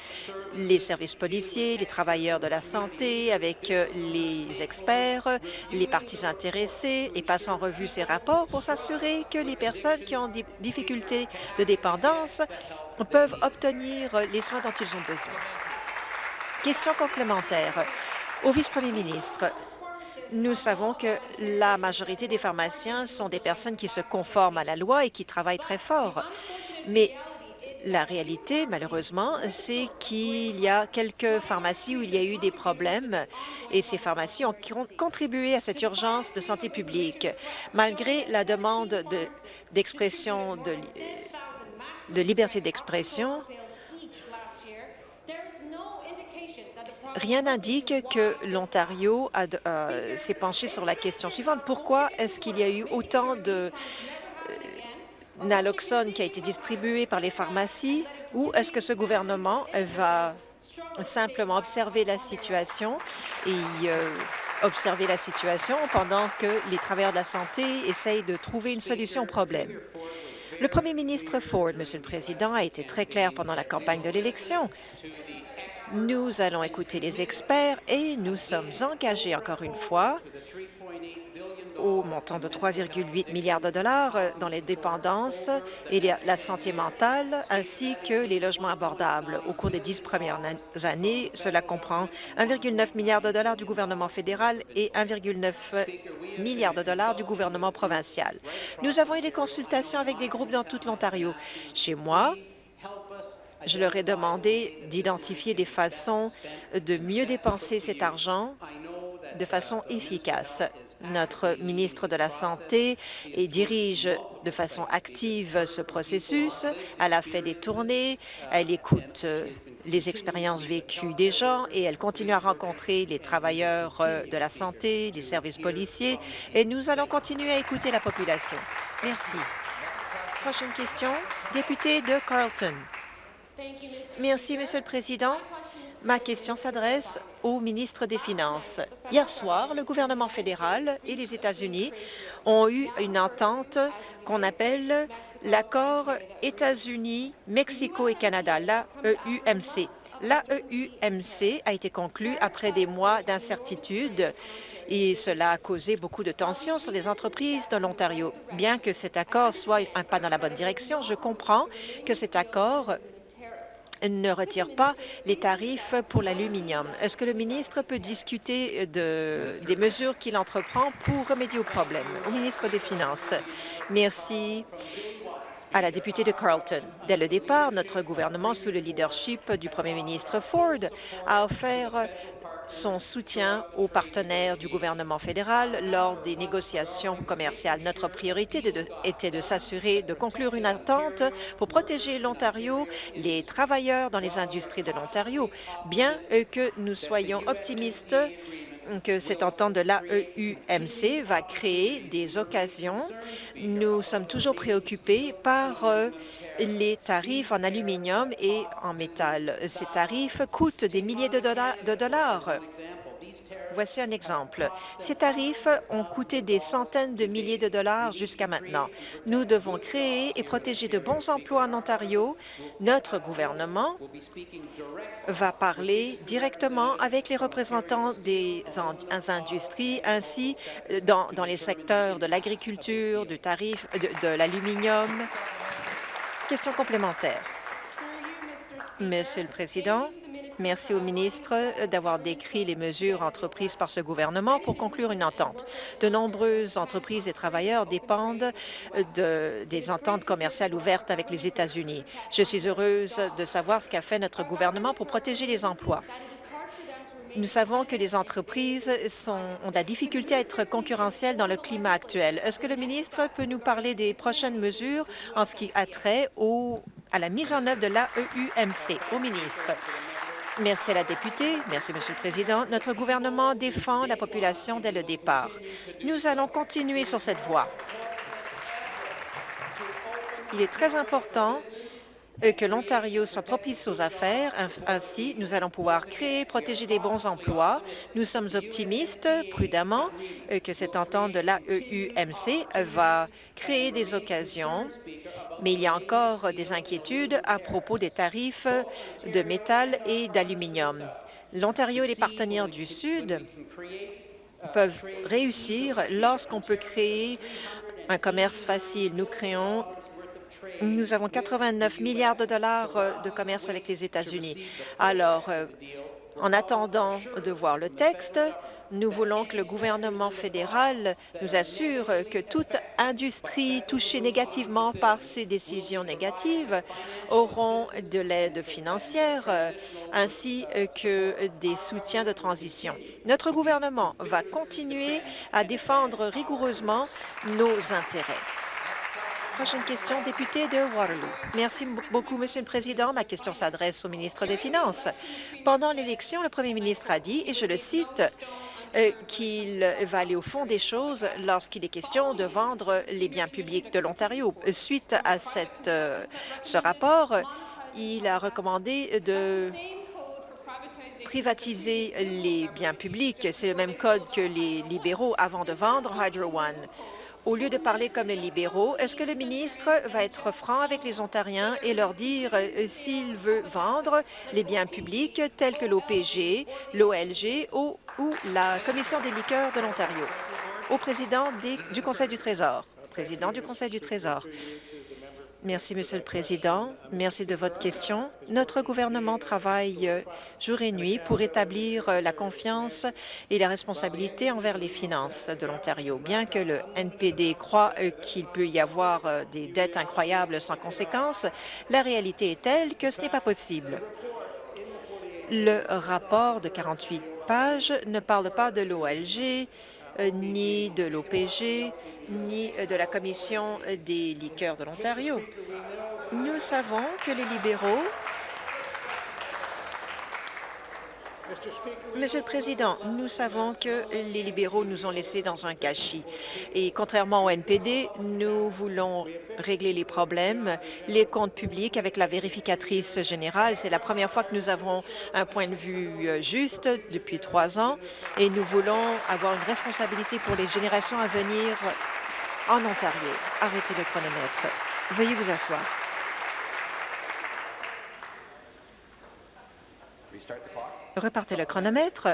les services policiers, les travailleurs de la santé, avec euh, les experts, les parties intéressées et passe en revue ces rapports pour s'assurer que les personnes qui ont des difficultés de dépendance peuvent obtenir les soins dont ils ont besoin. Question complémentaire. Au vice-premier ministre, nous savons que la majorité des pharmaciens sont des personnes qui se conforment à la loi et qui travaillent très fort. Mais la réalité, malheureusement, c'est qu'il y a quelques pharmacies où il y a eu des problèmes et ces pharmacies ont contribué à cette urgence de santé publique. Malgré la demande d'expression de, de liberté d'expression, Rien n'indique que l'Ontario euh, s'est penché sur la question suivante. Pourquoi est-ce qu'il y a eu autant de euh, naloxone qui a été distribué par les pharmacies? Ou est-ce que ce gouvernement va simplement observer la situation et euh, observer la situation pendant que les travailleurs de la santé essayent de trouver une solution au problème? Le premier ministre Ford, Monsieur le Président, a été très clair pendant la campagne de l'élection. Nous allons écouter les experts et nous sommes engagés encore une fois au montant de 3,8 milliards de dollars euh, dans les dépendances et la santé mentale, ainsi que les logements abordables. Au cours des dix premières années, cela comprend 1,9 milliard de dollars du gouvernement fédéral et 1,9 milliard de dollars du gouvernement provincial. Nous avons eu des consultations avec des groupes dans tout l'Ontario. Chez moi, je leur ai demandé d'identifier des façons de mieux dépenser cet argent de façon efficace. Notre ministre de la Santé dirige de façon active ce processus. Elle a fait des tournées, elle écoute euh, les expériences vécues des gens et elle continue à rencontrer les travailleurs euh, de la santé, les services policiers et nous allons continuer à écouter la population. Merci. Prochaine question, député de Carleton. Merci, Monsieur le Président. Ma question s'adresse au ministre des Finances. Hier soir, le gouvernement fédéral et les États-Unis ont eu une entente qu'on appelle l'accord États-Unis, Mexico et Canada, l'AEUMC. L'AEUMC a été conclu après des mois d'incertitude et cela a causé beaucoup de tensions sur les entreprises de l'Ontario. Bien que cet accord soit un pas dans la bonne direction, je comprends que cet accord ne retire pas les tarifs pour l'aluminium. Est-ce que le ministre peut discuter de, des mesures qu'il entreprend pour remédier au problème? Au ministre des Finances. Merci à la députée de Carleton. Dès le départ, notre gouvernement, sous le leadership du premier ministre Ford, a offert son soutien aux partenaires du gouvernement fédéral lors des négociations commerciales. Notre priorité était de s'assurer de conclure une entente pour protéger l'Ontario, les travailleurs dans les industries de l'Ontario, bien que nous soyons optimistes que cette entente de l'AEUMC va créer des occasions. Nous sommes toujours préoccupés par euh, les tarifs en aluminium et en métal. Ces tarifs coûtent des milliers de dollars. Voici un exemple. Ces tarifs ont coûté des centaines de milliers de dollars jusqu'à maintenant. Nous devons créer et protéger de bons emplois en Ontario. Notre gouvernement va parler directement avec les représentants des industries, ainsi dans, les secteurs de l'agriculture, du tarif de l'aluminium. Question complémentaire. Monsieur le Président, Merci au ministre d'avoir décrit les mesures entreprises par ce gouvernement pour conclure une entente. De nombreuses entreprises et travailleurs dépendent de, des ententes commerciales ouvertes avec les États-Unis. Je suis heureuse de savoir ce qu'a fait notre gouvernement pour protéger les emplois. Nous savons que les entreprises ont de la difficulté à être concurrentielles dans le climat actuel. Est-ce que le ministre peut nous parler des prochaines mesures en ce qui a trait à la mise en œuvre de l'AEUMC? Au ministre. Merci à la députée. Merci, Monsieur le Président. Notre gouvernement défend la population dès le départ. Nous allons continuer sur cette voie. Il est très important que l'Ontario soit propice aux affaires. Ainsi, nous allons pouvoir créer, protéger des bons emplois. Nous sommes optimistes, prudemment, que cette entente de l'AEUMC va créer des occasions, mais il y a encore des inquiétudes à propos des tarifs de métal et d'aluminium. L'Ontario et les partenaires du Sud peuvent réussir lorsqu'on peut créer un commerce facile. Nous créons nous avons 89 milliards de dollars euh, de commerce avec les États-Unis. Alors, euh, en attendant de voir le texte, nous voulons que le gouvernement fédéral nous assure que toute industrie touchée négativement par ces décisions négatives auront de l'aide financière euh, ainsi que des soutiens de transition. Notre gouvernement va continuer à défendre rigoureusement nos intérêts. Prochaine question, député de Waterloo. Merci beaucoup, Monsieur le Président. Ma question s'adresse au ministre des Finances. Pendant l'élection, le premier ministre a dit, et je le cite, euh, qu'il va aller au fond des choses lorsqu'il est question de vendre les biens publics de l'Ontario. Suite à euh, ce rapport, il a recommandé de privatiser les biens publics. C'est le même code que les libéraux avant de vendre Hydro One. Au lieu de parler comme les libéraux, est-ce que le ministre va être franc avec les Ontariens et leur dire euh, s'il veut vendre les biens publics tels que l'OPG, l'OLG ou, la Commission des liqueurs de l'Ontario? Au. Président du Conseil du Trésor. Merci, Monsieur le Président. Merci de votre question. Notre gouvernement travaille euh, jour et nuit pour établir euh, la confiance et la responsabilité envers les finances de l'Ontario. Bien que le NPD croit euh, qu'il peut y avoir des dettes incroyables sans conséquence, la réalité est telle que ce n'est pas possible. Le rapport de 48 pages ne parle pas de l'OLG, ni de l'OPG, ni de la Commission des liqueurs de l'Ontario. Nous savons que les libéraux Monsieur le Président, nous savons que les libéraux nous ont laissés dans un gâchis. Et contrairement au NPD, nous voulons régler les problèmes, les comptes publics avec la vérificatrice générale. C'est la première fois que nous avons un point de vue euh, juste depuis trois ans et nous voulons avoir une responsabilité pour les générations à venir en Ontario. Arrêtez le chronomètre. Veuillez vous asseoir. Repartez le chronomètre.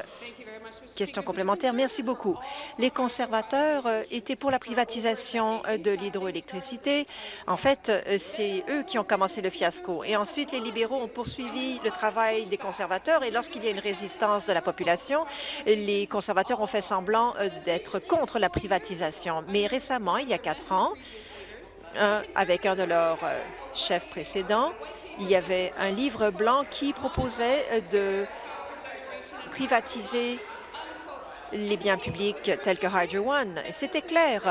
Question complémentaire. Merci beaucoup. Les conservateurs euh, étaient pour la privatisation euh, de l'hydroélectricité. En fait, euh, c'est eux qui ont commencé le fiasco. Et ensuite, les libéraux ont poursuivi le travail des conservateurs. Et lorsqu'il y a une résistance de la population, les conservateurs ont fait semblant d'être contre la privatisation. Mais récemment, il y a quatre ans, avec un de leurs chefs précédents, il y avait un livre blanc qui proposait de privatiser les biens publics tels que Hydro One. C'était clair.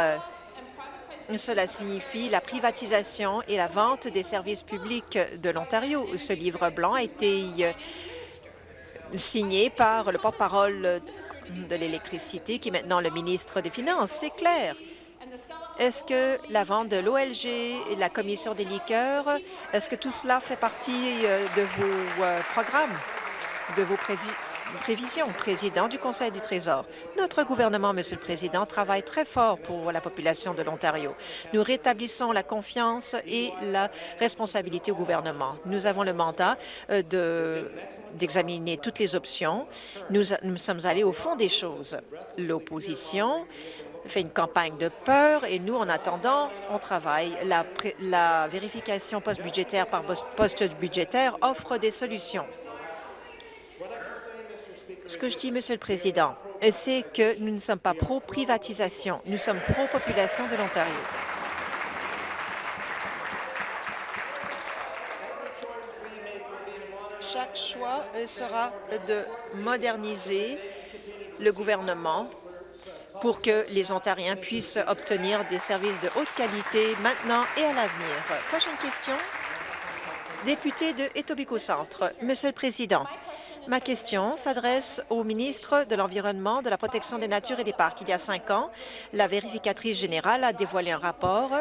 Cela signifie la privatisation et la vente des services publics de l'Ontario. Ce livre blanc a été euh, signé par le porte-parole de l'électricité, qui est maintenant le ministre des Finances. C'est clair. Est-ce que la vente de l'OLG et la Commission des liqueurs, est-ce que tout cela fait partie euh, de vos euh, programmes, de vos prévisions, président du Conseil du Trésor. Notre gouvernement, Monsieur le Président, travaille très fort pour la population de l'Ontario. Nous rétablissons la confiance et la responsabilité au gouvernement. Nous avons le mandat euh, d'examiner toutes les options. Nous, nous sommes allés au fond des choses. L'opposition fait une campagne de peur et nous, en attendant, on travaille. La, vérification post-budgétaire par poste budgétaire offre des solutions. Ce que je dis, Monsieur le Président, c'est que nous ne sommes pas pro-privatisation, nous sommes pro-population de l'Ontario. Chaque choix euh, sera de moderniser le gouvernement pour que les Ontariens puissent obtenir des services de haute qualité maintenant et à l'avenir. Prochaine question. Député de Etobicoke Centre. Monsieur le Président, Ma question s'adresse au ministre de l'Environnement, de la Protection des Natures et des Parcs. Il y a cinq ans, la vérificatrice générale a dévoilé un rapport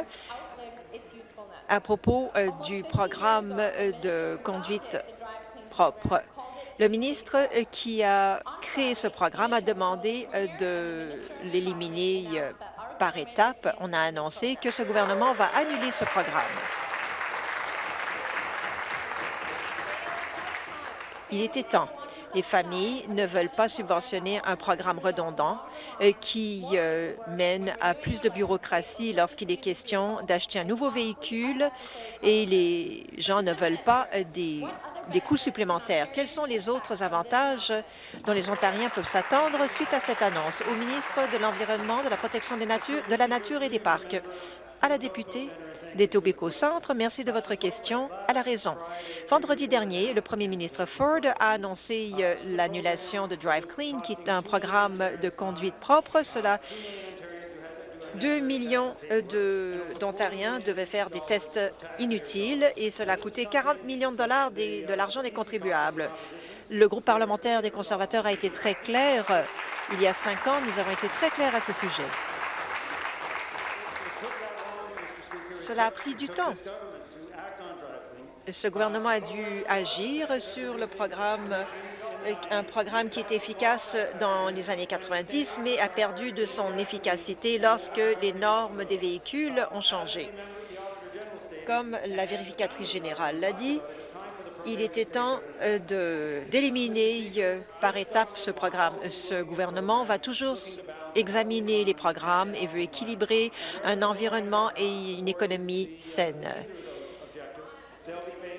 à propos euh, du programme euh, de conduite propre. Le ministre euh, qui a créé ce programme a demandé de l'éliminer par étapes. On a annoncé que ce gouvernement va annuler ce programme. Il était temps. Les familles ne veulent pas subventionner un programme redondant euh, qui euh, mène à plus de bureaucratie lorsqu'il est question d'acheter un nouveau véhicule et les gens ne veulent pas euh, des, des coûts supplémentaires. Quels sont les autres avantages dont les Ontariens peuvent s'attendre suite à cette annonce? Au ministre de l'Environnement, de la Protection des natures, de la Nature et des Parcs. À la députée d'Etobicoke Centre. Merci de votre question. À la raison. Vendredi dernier, le premier ministre Ford a annoncé euh, l'annulation de Drive Clean, qui est un programme de conduite propre. Cela 2 millions euh, d'Ontariens devaient faire des tests inutiles et cela a coûté 40 millions de dollars de l'argent des contribuables. Le groupe parlementaire des conservateurs a été très clair. Il y a cinq ans, nous avons été très clairs à ce sujet. Cela a pris du temps. Ce gouvernement a dû agir sur le programme un programme qui était efficace dans les années 90, mais a perdu de son efficacité lorsque les normes des véhicules ont changé. Comme la vérificatrice générale l'a dit, il était temps euh, d'éliminer euh, par étapes ce programme. Ce gouvernement va toujours examiner les programmes et veut équilibrer un environnement et une économie saine.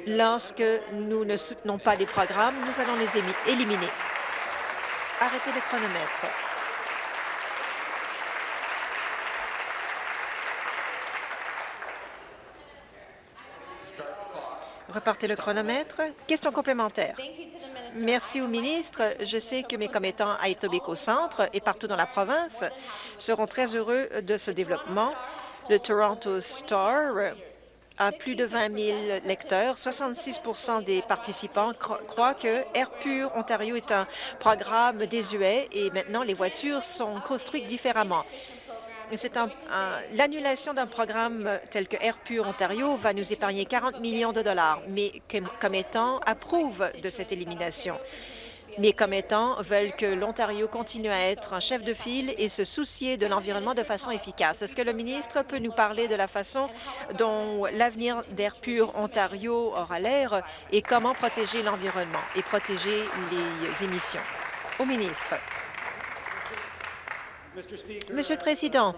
Lorsque nous ne soutenons pas les programmes, nous allons les éliminer. Arrêtez le chronomètre. Repartez le chronomètre. Question complémentaire. Merci au ministre. Je sais que mes commettants à Etobicoke Centre et partout dans la province seront très heureux de ce développement. Le Toronto Star a plus de 20 000 lecteurs. 66% des participants croient que Air Pur Ontario est un programme désuet et maintenant les voitures sont construites différemment. L'annulation d'un programme tel que Air Pur Ontario va nous épargner 40 millions de dollars, mais comme étant approuve de cette élimination. Mes commettants veulent que l'Ontario continue à être un chef de file et se soucier de l'environnement de façon efficace. Est-ce que le ministre peut nous parler de la façon dont l'avenir d'Air Pur Ontario aura l'air et comment protéger l'environnement et protéger les émissions? Au ministre. Monsieur le Président,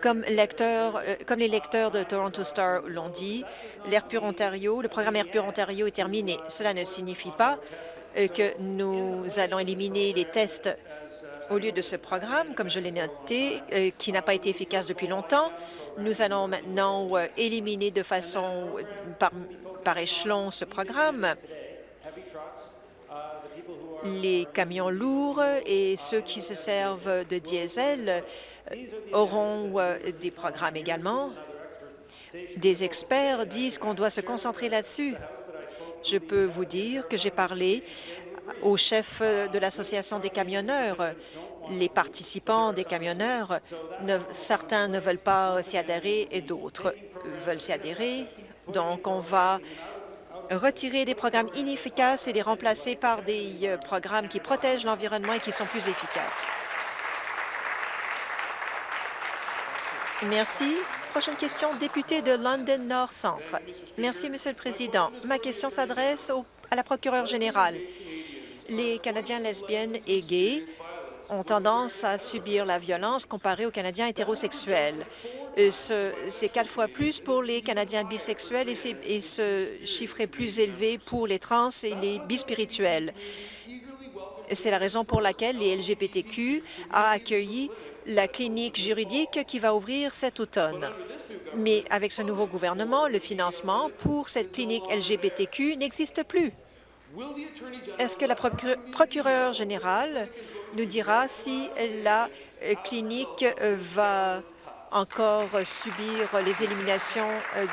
comme, euh, comme les lecteurs de Toronto Star l'ont dit, l'Air Pur Ontario, le programme Air Pur Ontario est terminé. Cela ne signifie pas que nous allons éliminer les tests au lieu de ce programme, comme je l'ai noté, euh, qui n'a pas été efficace depuis longtemps. Nous allons maintenant éliminer de façon par, échelon ce programme les camions lourds et ceux qui se servent de diesel euh, auront euh, des programmes également. Des experts disent qu'on doit se concentrer là-dessus. Je peux vous dire que j'ai parlé au chef de l'Association des camionneurs. Les participants des camionneurs, certains ne veulent pas s'y adhérer et d'autres veulent s'y adhérer. Donc, on va retirer des programmes inefficaces et les remplacer par des euh, programmes qui protègent l'environnement et qui sont plus efficaces. Merci. Prochaine question, député de London Nord Centre. Merci, Monsieur le Président. Ma question s'adresse à la procureure générale. Les Canadiens lesbiennes et gays ont tendance à subir la violence comparée aux Canadiens hétérosexuels. C'est quatre fois plus pour les Canadiens bisexuels et, ce chiffre est plus élevé pour les trans et les bispirituels. C'est la raison pour laquelle les LGBTQ a accueilli la clinique juridique qui va ouvrir cet automne. Mais avec ce nouveau gouvernement, le financement pour cette clinique LGBTQ n'existe plus. Est-ce que la procureure générale nous dira si la clinique euh, va encore subir les éliminations euh,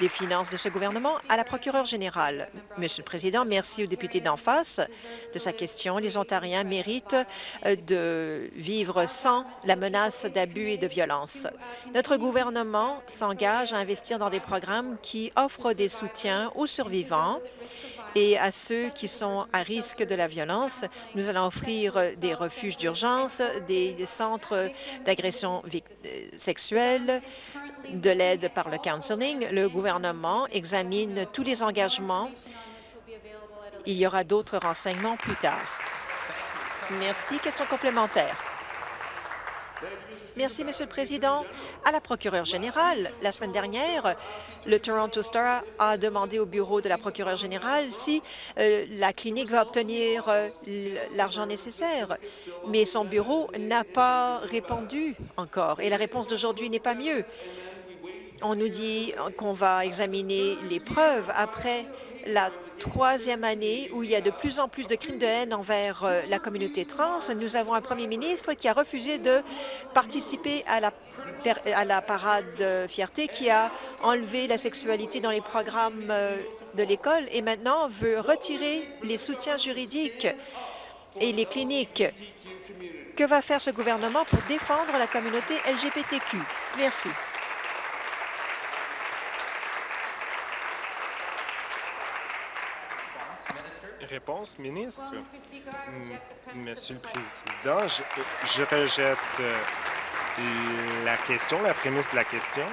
des finances de ce gouvernement à la procureure générale. Monsieur le Président, merci au député d'en face de sa question. Les Ontariens méritent de vivre sans la menace d'abus et de violence. Notre gouvernement s'engage à investir dans des programmes qui offrent des soutiens aux survivants et à ceux qui sont à risque de la violence. Nous allons offrir des refuges d'urgence, des, centres d'agression euh, sexuelle, de l'aide par le counseling. Le gouvernement examine tous les engagements. Il y aura d'autres renseignements plus tard. Merci. Question complémentaire. Merci, Monsieur le Président. À la procureure générale, la semaine dernière, le Toronto Star a demandé au bureau de la procureure générale si euh, la clinique va obtenir euh, l'argent nécessaire, mais son bureau n'a pas répondu encore, et la réponse d'aujourd'hui n'est pas mieux. On nous dit qu'on va examiner les preuves après la troisième année où il y a de plus en plus de crimes de haine envers euh, la communauté trans. Nous avons un premier ministre qui a refusé de participer à la, à la parade de fierté, qui a enlevé la sexualité dans les programmes euh, de l'école et maintenant veut retirer les soutiens juridiques et les cliniques. Que va faire ce gouvernement pour défendre la communauté LGBTQ? Merci. Réponse, ministre. M- Monsieur le Président, je, je rejette euh, la question, la prémisse de la question.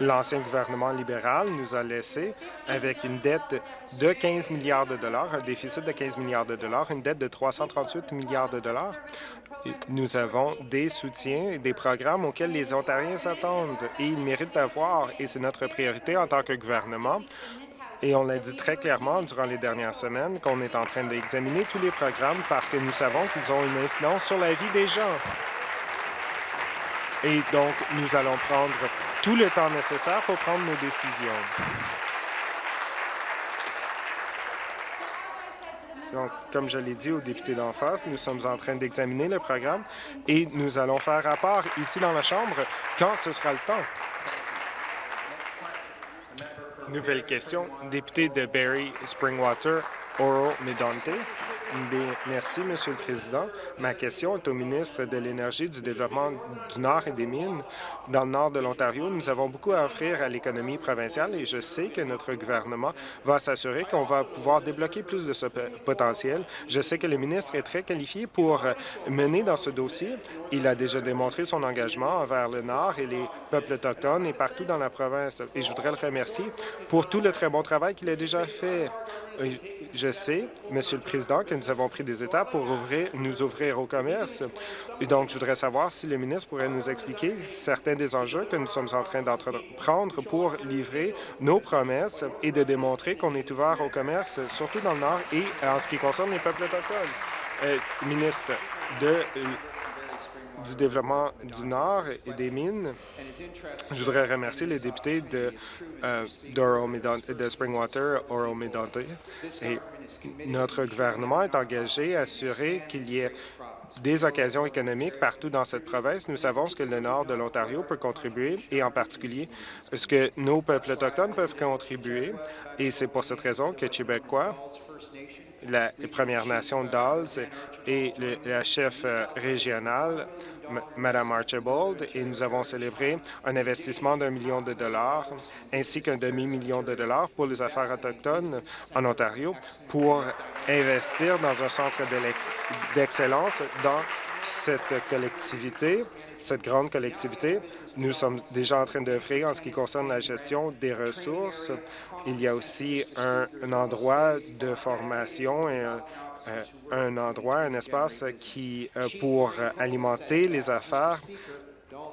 L'ancien gouvernement libéral nous a laissé avec une dette de 15 milliards de dollars, un déficit de 15 milliards de dollars, une dette de 338 milliards de dollars. Nous avons des soutiens et des programmes auxquels les Ontariens s'attendent et ils méritent d'avoir, et c'est notre priorité en tant que gouvernement. Et on l'a dit très clairement durant les dernières semaines qu'on est en train d'examiner tous les programmes parce que nous savons qu'ils ont une incidence sur la vie des gens. Et donc, nous allons prendre tout le temps nécessaire pour prendre nos décisions. Donc, comme je l'ai dit aux députés d'en face, nous sommes en train d'examiner le programme et nous allons faire rapport ici dans la Chambre quand ce sera le temps. Nouvelle question, député de Barrie Springwater, Oro Medonte. Merci, Monsieur le Président. Ma question est au ministre de l'Énergie, du Développement du Nord et des Mines. Dans le nord de l'Ontario, nous avons beaucoup à offrir à l'économie provinciale et je sais que notre gouvernement va s'assurer qu'on va pouvoir débloquer plus de ce potentiel. Je sais que le ministre est très qualifié pour mener dans ce dossier. Il a déjà démontré son engagement envers le Nord et les peuples autochtones et partout dans la province. Et je voudrais le remercier pour tout le très bon travail qu'il a déjà fait. Je sais, Monsieur le Président, que nous avons pris des étapes pour nous ouvrir au commerce. Et donc, je voudrais savoir si le ministre pourrait nous expliquer certains des enjeux que nous sommes en train d'entreprendre pour livrer nos promesses et de démontrer qu'on est ouvert au commerce, surtout dans le Nord et en ce qui concerne les peuples autochtones. Euh, ministre de euh, du développement du Nord et des mines. Je voudrais remercier les députés de, euh, de Springwater, Oro Medonte. Et notre gouvernement est engagé à assurer qu'il y ait des occasions économiques partout dans cette province. Nous savons ce que le nord de l'Ontario peut contribuer et en particulier ce que nos peuples autochtones peuvent contribuer. Et c'est pour cette raison que Québécois, la Première Nation d'Alls et la chef euh, régionale, M- Mme Archibald, et nous avons célébré un investissement d'un million de dollars ainsi qu'un demi-million de dollars pour les affaires autochtones en Ontario pour investir dans un centre d'excellence dans cette collectivité, cette grande collectivité. Nous sommes déjà en train d'œuvrer en ce qui concerne la gestion des ressources. Il y a aussi un, endroit de formation et un, un endroit, un espace qui, euh, pour euh, alimenter les affaires.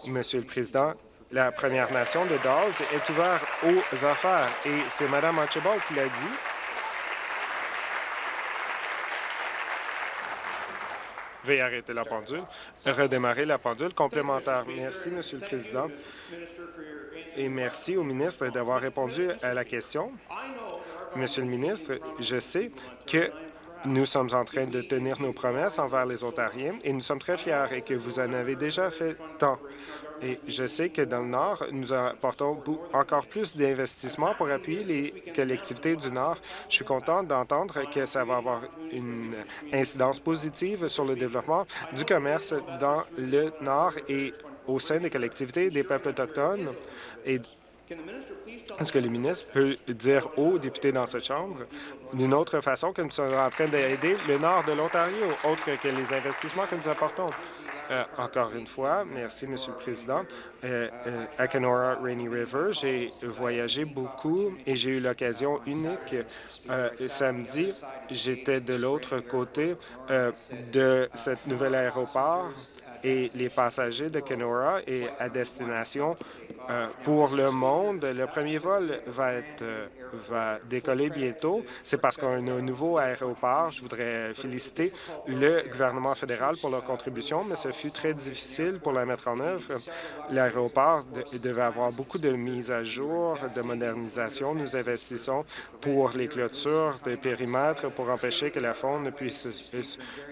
Monsieur le Président, la Première Nation de Dawes est ouverte aux affaires et c'est Mme Archibald qui l'a dit. Veuillez arrêter la pendule. Redémarrer la pendule complémentaire. Merci, Monsieur le Président. Et merci au ministre d'avoir répondu à la question. Monsieur le ministre, je sais que nous sommes en train de tenir nos promesses envers les Ontariens et nous sommes très fiers et que vous en avez déjà fait tant. Et je sais que dans le Nord, nous apportons encore plus d'investissements pour appuyer les collectivités du Nord. Je suis content d'entendre que ça va avoir une incidence positive sur le développement du commerce dans le Nord et au sein des collectivités des peuples autochtones. Et est-ce que le ministre peut dire aux députés dans cette Chambre d'une autre façon que nous sommes en train d'aider le nord de l'Ontario, autre que les investissements que nous apportons? Euh, encore une fois, merci, Monsieur le Président. Euh, euh, à Kenora Rainy River, j'ai voyagé beaucoup et j'ai eu l'occasion unique. Euh, samedi, j'étais de l'autre côté euh, de cette nouvelle aéroport et les passagers de Kenora et à destination euh, pour le monde. Le premier vol va, être, euh, va décoller bientôt. C'est parce qu'on a un nouveau aéroport. Je voudrais féliciter le gouvernement fédéral pour leur contribution, mais ce fut très difficile pour la mettre en œuvre. L'aéroport de- devait avoir beaucoup de mises à jour, de modernisation. Nous investissons pour les clôtures de périmètre pour empêcher que la faune puisse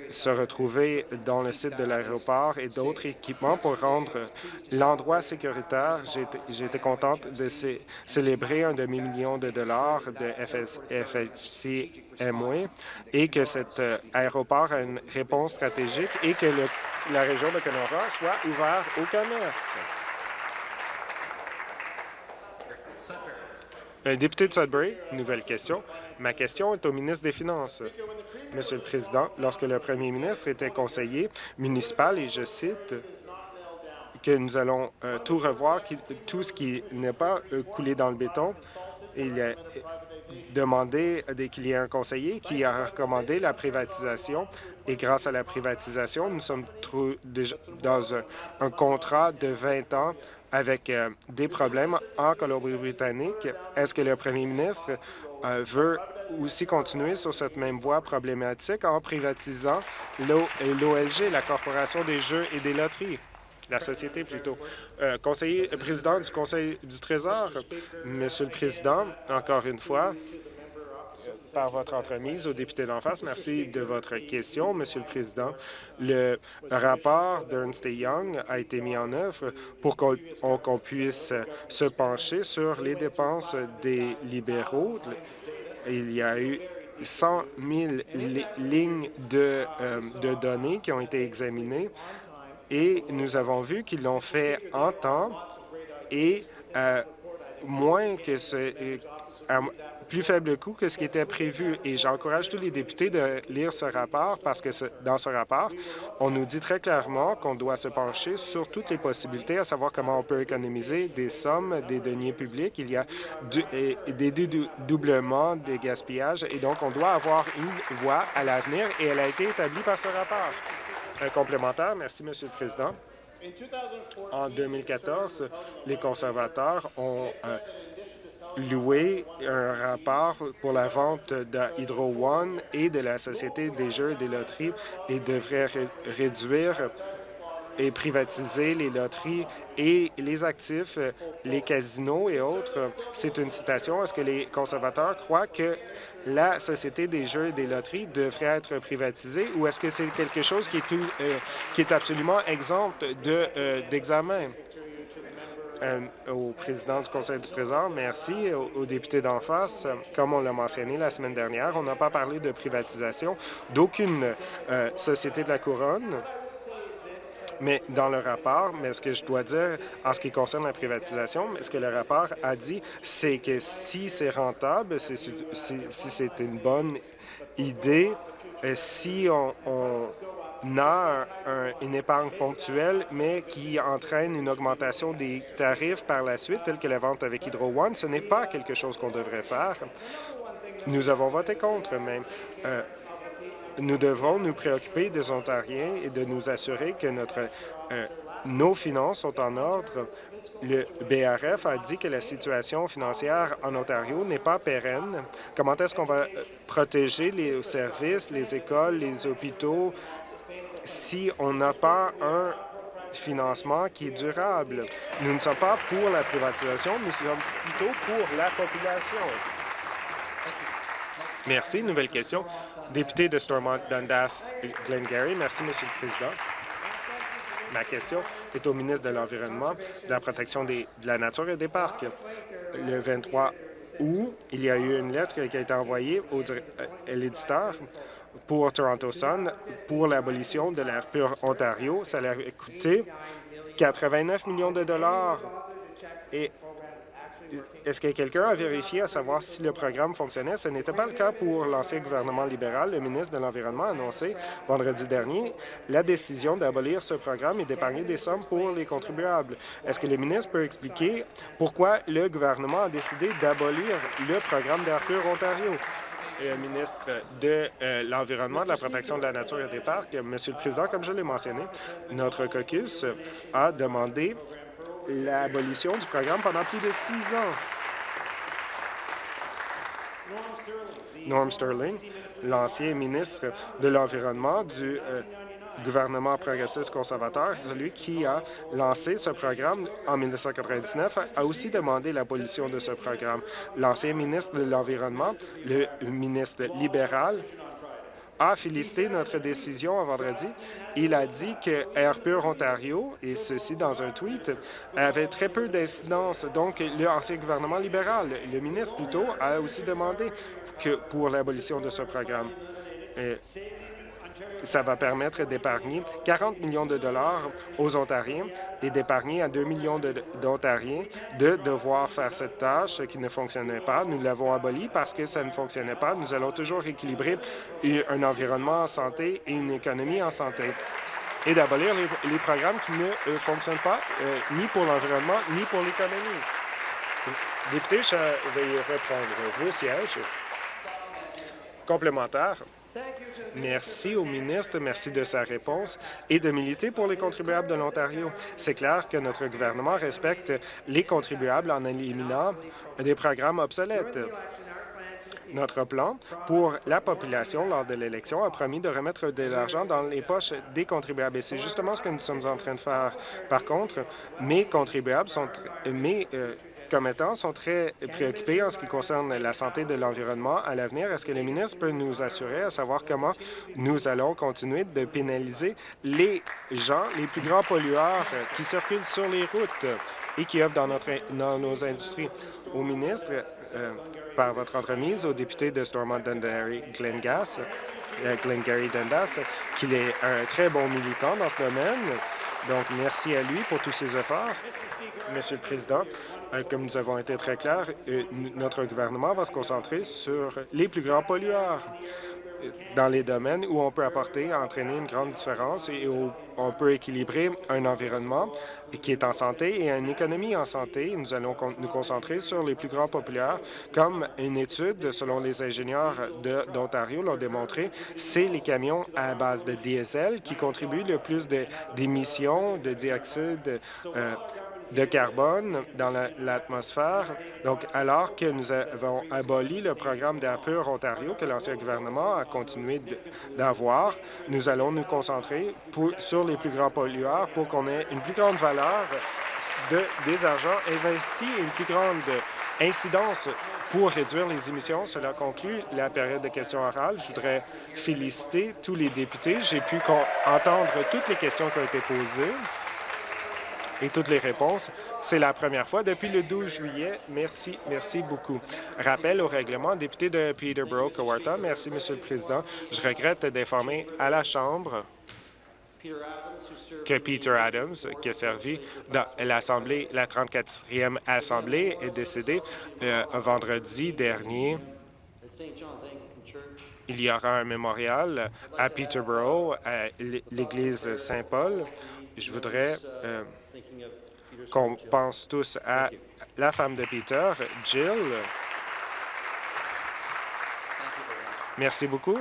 se- retrouver dans le site de l'aéroport et d'autres équipements pour rendre l'endroit sécuritaire. J'ai été contente de cé- célébrer un demi-million de dollars de FS FHC Amway et que cet euh, aéroport a une réponse stratégique et que la région de Kenora soit ouverte au commerce. Un député de Sudbury, nouvelle question. Ma question est au ministre des Finances. Monsieur le Président, lorsque le premier ministre était conseiller municipal, et je cite, que nous allons euh, tout revoir, tout ce qui n'est pas euh, coulé dans le béton, il a demandé qu'il y ait un conseiller qui a recommandé la privatisation et grâce à la privatisation, nous sommes déjà dans un, contrat de 20 ans avec euh, des problèmes en Colombie-Britannique. Est-ce que le premier ministre veut aussi continuer sur cette même voie problématique en privatisant l'OLG, la Corporation des jeux et des loteries? La société plutôt. Euh, conseiller président du Conseil du Trésor, Monsieur le Président, encore une fois, par votre entremise au député d'en face. Merci de votre question, Monsieur le Président. Le rapport d'Ernst Young a été mis en œuvre pour qu'on puisse se pencher sur les dépenses des libéraux. Il y a eu 100 000 lignes euh, de données qui ont été examinées et nous avons vu qu'ils l'ont fait en temps et euh, moins que ce, plus faible coût que ce qui était prévu. Et j'encourage tous les députés de lire ce rapport parce que dans ce rapport, on nous dit très clairement qu'on doit se pencher sur toutes les possibilités, à savoir comment on peut économiser des sommes, des deniers publics. Il y a des doublements, des gaspillages, et donc on doit avoir une voie à l'avenir, et elle a été établie par ce rapport. Un complémentaire. Merci, Monsieur le Président. En 2014, les conservateurs ont euh, louer un rapport pour la vente de Hydro One et de la Société des jeux et des loteries et devrait réduire et privatiser les loteries et les actifs, les casinos et autres. C'est une citation. Est-ce que les conservateurs croient que la Société des jeux et des loteries devrait être privatisée ou est-ce que c'est quelque chose qui est, euh, absolument exempt euh, d'examen? Euh, au président du Conseil du Trésor. Merci aux, députés d'en face. Comme on l'a mentionné la semaine dernière, on n'a pas parlé de privatisation d'aucune société de la couronne. Mais dans le rapport, mais ce que je dois dire en ce qui concerne la privatisation, ce que le rapport a dit, c'est que si c'est rentable, si, c'est une bonne idée, euh, si on n'a une épargne ponctuelle, mais qui entraîne une augmentation des tarifs par la suite, telle que la vente avec Hydro One, ce n'est pas quelque chose qu'on devrait faire. Nous avons voté contre même. Euh, nous devrons nous préoccuper des Ontariens et de nous assurer que euh, nos finances sont en ordre. Le BRF a dit que la situation financière en Ontario n'est pas pérenne. Comment est-ce qu'on va euh, protéger les services, les écoles, les hôpitaux, si on n'a pas un financement qui est durable? Nous ne sommes pas pour la privatisation, nous sommes plutôt pour la population. Merci. Nouvelle question. Député de Stormont, Dundas, Glengarry. Merci, Monsieur le Président. Ma question est au ministre de l'Environnement, de la protection de la nature et des parcs. Le 23 août, il y a eu une lettre qui a été envoyée au, à euh, l'éditeur pour Toronto Sun pour l'abolition de l'air pur Ontario. Ça a coûté 89 millions de dollars. Et est-ce que quelqu'un a vérifié à savoir si le programme fonctionnait? Ce n'était pas le cas pour l'ancien gouvernement libéral. Le ministre de l'Environnement a annoncé vendredi dernier la décision d'abolir ce programme et d'épargner des sommes pour les contribuables. Est-ce que le ministre peut expliquer pourquoi le gouvernement a décidé d'abolir le programme d'Air pur Ontario? et ministre de euh, l'Environnement, de la protection de la nature et des parcs. Monsieur le Président, comme je l'ai mentionné, notre caucus a demandé l'abolition du programme pendant plus de six ans. Norm Sterling, l'ancien ministre de l'Environnement du euh, gouvernement progressiste conservateur, celui qui a lancé ce programme en 1999, a aussi demandé l'abolition de ce programme. L'ancien ministre de l'Environnement, le ministre libéral, a félicité notre décision en vendredi. Il a dit que Air Pur Ontario, et ceci dans un tweet, avait très peu d'incidence. Donc, l'ancien gouvernement libéral, le ministre plutôt, a aussi demandé que pour l'abolition de ce programme. Ça va permettre d'épargner 40 millions de dollars aux Ontariens et d'épargner à 2 millions d'Ontariens de devoir faire cette tâche qui ne fonctionnait pas. Nous l'avons aboli parce que ça ne fonctionnait pas. Nous allons toujours équilibrer un environnement en santé et une économie en santé et d'abolir les, programmes qui ne euh, fonctionnent pas euh, ni pour l'environnement ni pour l'économie. Député, je vais reprendre vos sièges. Complémentaire. Merci au ministre, merci de sa réponse et de militer pour les contribuables de l'Ontario. C'est clair que notre gouvernement respecte les contribuables en éliminant des programmes obsolètes. Notre plan pour la population lors de l'élection a promis de remettre de l'argent dans les poches des contribuables. Et c'est justement ce que nous sommes en train de faire. Par contre, mes contribuables sont... Mes, euh, sont très préoccupés en ce qui concerne la santé de l'environnement à l'avenir. Est-ce que le ministre peut nous assurer à savoir comment nous allons continuer de pénaliser les gens, les plus grands pollueurs qui circulent sur les routes et qui œuvrent dans, nos industries? Au ministre, euh, par votre entremise, au député de Stormont Dundee Glenn Gass, euh, Glengarry Dundas, qu'il est un très bon militant dans ce domaine. Donc, merci à lui pour tous ses efforts. Monsieur le Président, comme nous avons été très clairs, euh, notre gouvernement va se concentrer sur les plus grands pollueurs dans les domaines où on peut apporter, entraîner une grande différence et où on peut équilibrer un environnement qui est en santé et une économie en santé. Nous allons nous concentrer sur les plus grands populaires, comme une étude, selon les ingénieurs d'Ontario l'ont démontré, c'est les camions à base de diesel qui contribuent le plus d'émissions de, dioxyde euh, de carbone dans l'atmosphère. Donc, alors que nous avons aboli le programme d'Air pur Ontario que l'ancien gouvernement a continué d'avoir, nous allons nous concentrer sur les plus grands pollueurs pour qu'on ait une plus grande valeur de, des argents investis et une plus grande incidence pour réduire les émissions. Cela conclut la période de questions orales. Je voudrais féliciter tous les députés. J'ai pu entendre toutes les questions qui ont été posées et toutes les réponses. C'est la première fois depuis le 12 juillet. Merci, merci beaucoup. Rappel au règlement, député de Peterborough, Kawarta. Merci, Monsieur le Président. Je regrette d'informer à la Chambre que Peter Adams, qui a servi dans l'Assemblée, la 34e Assemblée, est décédé euh, vendredi dernier. Il y aura un mémorial à Peterborough, à l'église Saint-Paul. Je voudrais euh, qu'on pense tous à la femme de Peter, Jill. Merci beaucoup.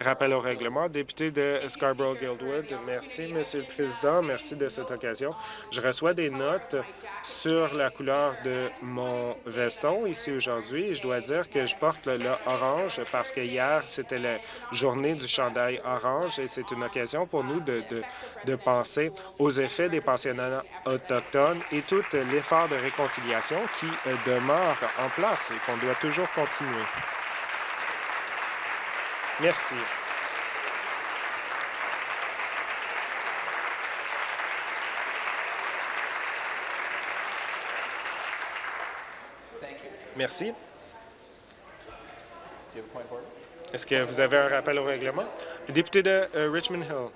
Rappel au règlement. Député de Scarborough-Guildwood, merci, Monsieur le Président. Merci de cette occasion. Je reçois des notes sur la couleur de mon veston ici aujourd'hui. Je dois dire que je porte le, orange parce que hier, c'était la journée du chandail orange et c'est une occasion pour nous de, de, de penser aux effets des pensionnats autochtones et tout l'effort de réconciliation qui euh, demeure en place et qu'on doit toujours continuer. Merci. Merci. Est-ce que vous avez un rappel au règlement? député de euh, Richmond Hill.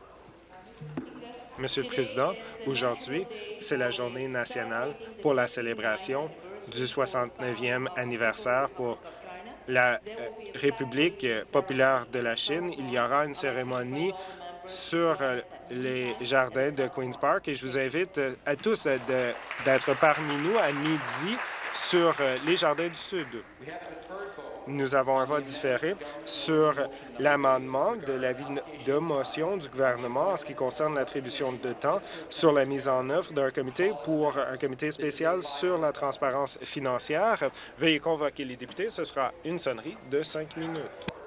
Monsieur le Président, aujourd'hui, c'est la journée nationale pour la célébration du 69e anniversaire pour la euh, République populaire de la Chine, il y aura une cérémonie sur euh, les jardins de Queen's Park et je vous invite euh, à tous d'être parmi nous à midi sur les jardins du Sud nous avons un vote différé sur l'amendement de l'avis de motion du gouvernement en ce qui concerne l'attribution de temps sur la mise en œuvre d'un comité pour un comité spécial sur la transparence financière. Veuillez convoquer les députés. Ce sera une sonnerie de cinq minutes.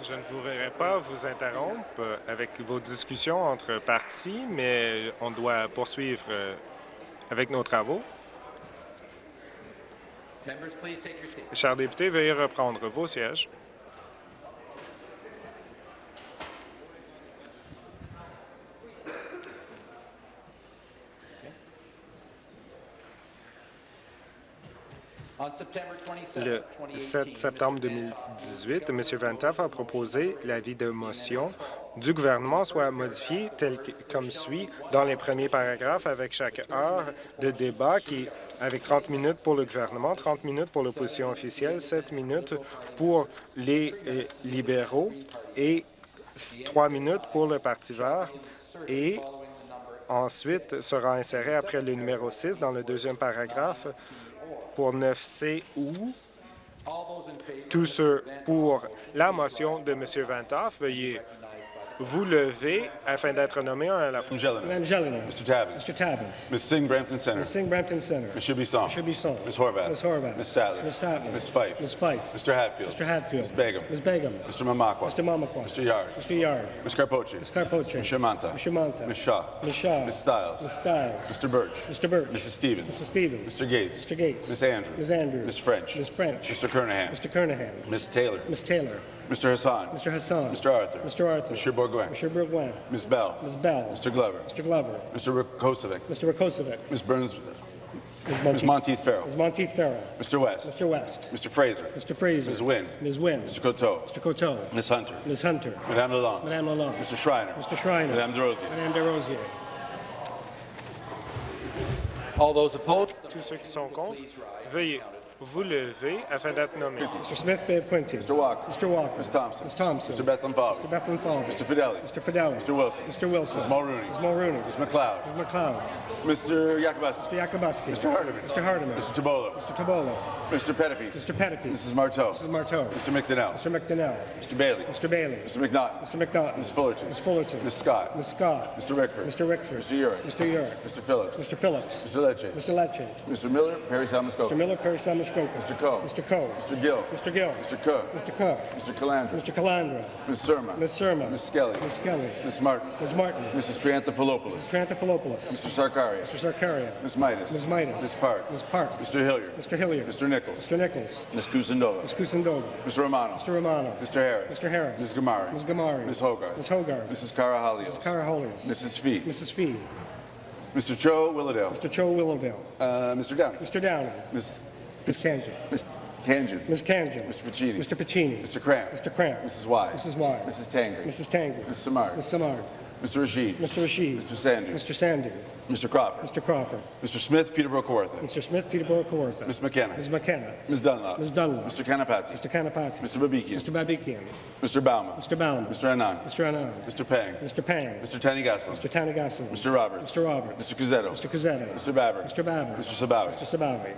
Je ne voudrais pas vous interrompre avec vos discussions entre partis, mais on doit poursuivre euh, avec nos travaux. Chers députés, veuillez reprendre vos sièges. Le 2018, 7 septembre 2018, M. Ventaf a proposé l'avis de motion du gouvernement soit modifié tel que, comme suit dans les premiers paragraphes avec chaque heure de débat qui avec 30 minutes pour le gouvernement, 30 minutes pour l'opposition officielle, 7 minutes pour les euh, libéraux et 3 minutes pour le Parti vert. Et ensuite sera inséré après le numéro 6 dans le deuxième paragraphe pour 9C ou tous ceux pour la motion de M. Vantoff, veuillez vous lever afin d'être nommé un à la fois. Madame Gélina. Mr. Tabbins. Mr. Tabbins. Ms. Singh, Brampton Center. Ms. Singh, Brampton Center. Mr. Bisson. Mr. Bisson. Ms. Horvath. Ms. Horvath. Ms. Sattler. Ms. Sattler. Ms. Fife. Ms. Fife. Mr. Hatfield. Mr. Hatfield. Ms. Begum. Ms. Begum. Mr. Mamakwa. Mr. Mamakwa. Mr. Yard. Mr. Yard. Ms. Carpoche. Ms. Carpoche. Ms. Shamanta. Ms. Shamanta. Ms. Shaw. Ms. Shaw. Ms. Stiles. Ms. Stiles. Mr. Birch. Mr. Birch. Mrs. Stevens. Mrs. Stevens. Mr. Gates. Mr. Gates. Ms. Andrews. Ms. Andrews. Ms. French. Ms. French. Mr. Kernahan. Mr. Kernahan. Ms. Taylor. Ms. Taylor. Mr. Hassan. Mr. Hassan. Mr. Arthur. Mr. Arthur. Mr. Bourgoin. Mr. Bourgoin. Ms. Bell. Ms. Bell. Mr. Glover. Mr. Glover. Mr. Kosovic. Mr. Rakosovic. Ms. Burns. Ms. Ms. Monteith Farrell. Ms. Monteith Farrell. Mr. West. Mr. West. Mr. Fraser. Mr. Fraser. Ms. Wynn. Ms. Wynn. Mr. Coteau. Mr. Coteau. Ms. Hunter. Ms. Hunter. Madame Lalonde. Madame Lalonde. Mr. Schreiner. Mr. Schreiner. Madame DeRosier. Madame DeRosier. All those opposed, Tous ceux qui sont contre, veuillez vous lever afin d'être nommé. Mr. Smith Bay of Quincy. Mr. Walker. Mr. Walker. Ms. Thompson. Ms. Thompson. Mr. Bethlehem Fowler. Mr. Bethlehem Falvey. Mr. Fidelli. Mr. Fidelli. Mr. Wilson. Mr. Wilson. Ms. Mulrooney. Ms. Mulrooney. Ms. McLeod. Ms. McLeod. Mr. Yakubuski. Mr. Yakubuski. Mr. Hardiman. Mr. Hardiman. Mr. Tabolo. Mr. Tabolo. Mr. Pettipies. Mr. Pettipies. Mrs. Marteau. Mrs. Marteau. Mr. McDonnell. Mr. McDonnell. Mr. Bailey. Mr. Bailey. Mr. McNaughton. Mr. McNaughton. Ms. Fullerton. Ms. Fullerton. Ms. Scott. Ms. Scott. Mr. Rickford. Mr. Rickford. Mr. Urick. Mr. Urick. Mr. Phillips. Mr. Phillips. Mr. Lecce. Mr. Lecce. Mr. Miller, Perry Salmascope. Mr. Miller, Perry Samuskoka. Mr. Coe. Mr. Coe. Mr. Gill. Mr. Gill. Mr. Cook. Mr. Cook. Mr. Calandra. Mr. Calandra. Ms. Surma. Ms. Surma. Ms. Skelly. Ms. Skelly. Ms. Martin. Ms. Martin. Mrs. Triantafilopoulos. Trantafilopoulos. Mr. Sarkaria. Mr. Sarkaria. Ms. Midas. Ms. Midas. Ms. Park. Ms. Park. Mr. Hilliard. Mr. Hilliard. Mr. Nichols. Mr. Nichols. Ms. Kusindova. Ms. Kusindova. Mr. Romano. Mr. Romano. Mr. Harris. Mr. Harris. Ms. Gamari. Ms. Gamari. Ms. Hogarth. Ms. Hogarth. Mrs. Cara Halios. Cara Holios. Mrs. Fee. Mrs. Fee. Mr. Cho Willowdale. Mr. Cho Willowdale. Uh, Mr. Downey. Mr. Downey. Ms. Ms. Kanjan. Ms. Kanjan. Ms. Kanjan. Mr. Pacini. Mr. Pacini. Mr. Cramp. Mr. Cramp. Mrs. Y. Mrs. Y. Mrs. Tangri. Mrs. Tangri. Ms. Samar. Ms. Samard. Mr. Rashid. Mr. Rashid. Mr. Sanders. Mr. Sandy. Mr. Crawford. Mr. Crawford. Mr. Smith, Peterborough Kawartha. Mr. Smith, Peterborough Kawartha. Ms. McKenna. Ms. McKenna. Ms. Dunlop. Ms. Dunlop. Mr. Kanapati. Mr. Kanapati. Mr. Babikian. Mr. Babikian. Mr. Bauman. Mr. Bauman. Mr. Anand. Mr. Anand. Mr. Pang. Mr. Pang. Mr. Tani Gaslin. Mr. Tanagassan. Mr. Roberts. Mr. Roberts. Mr. Cuzzetto. Mr. Cuzzetto. Mr. Babber. Mr. Babber. Mr. Sabawi. Mr. Sabavi.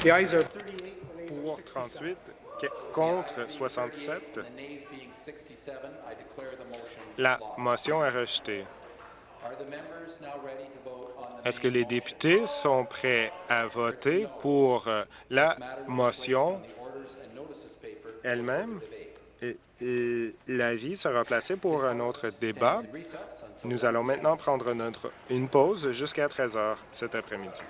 Pour 67. 38, que- contre 67, the nays being 67, I declare the motion la motion est rejetée. Est-ce que les députés sont prêts à voter pour euh, la motion elle-même? L'avis sera placé pour un autre débat. Nous allons maintenant prendre une pause jusqu'à 13 heures cet après-midi.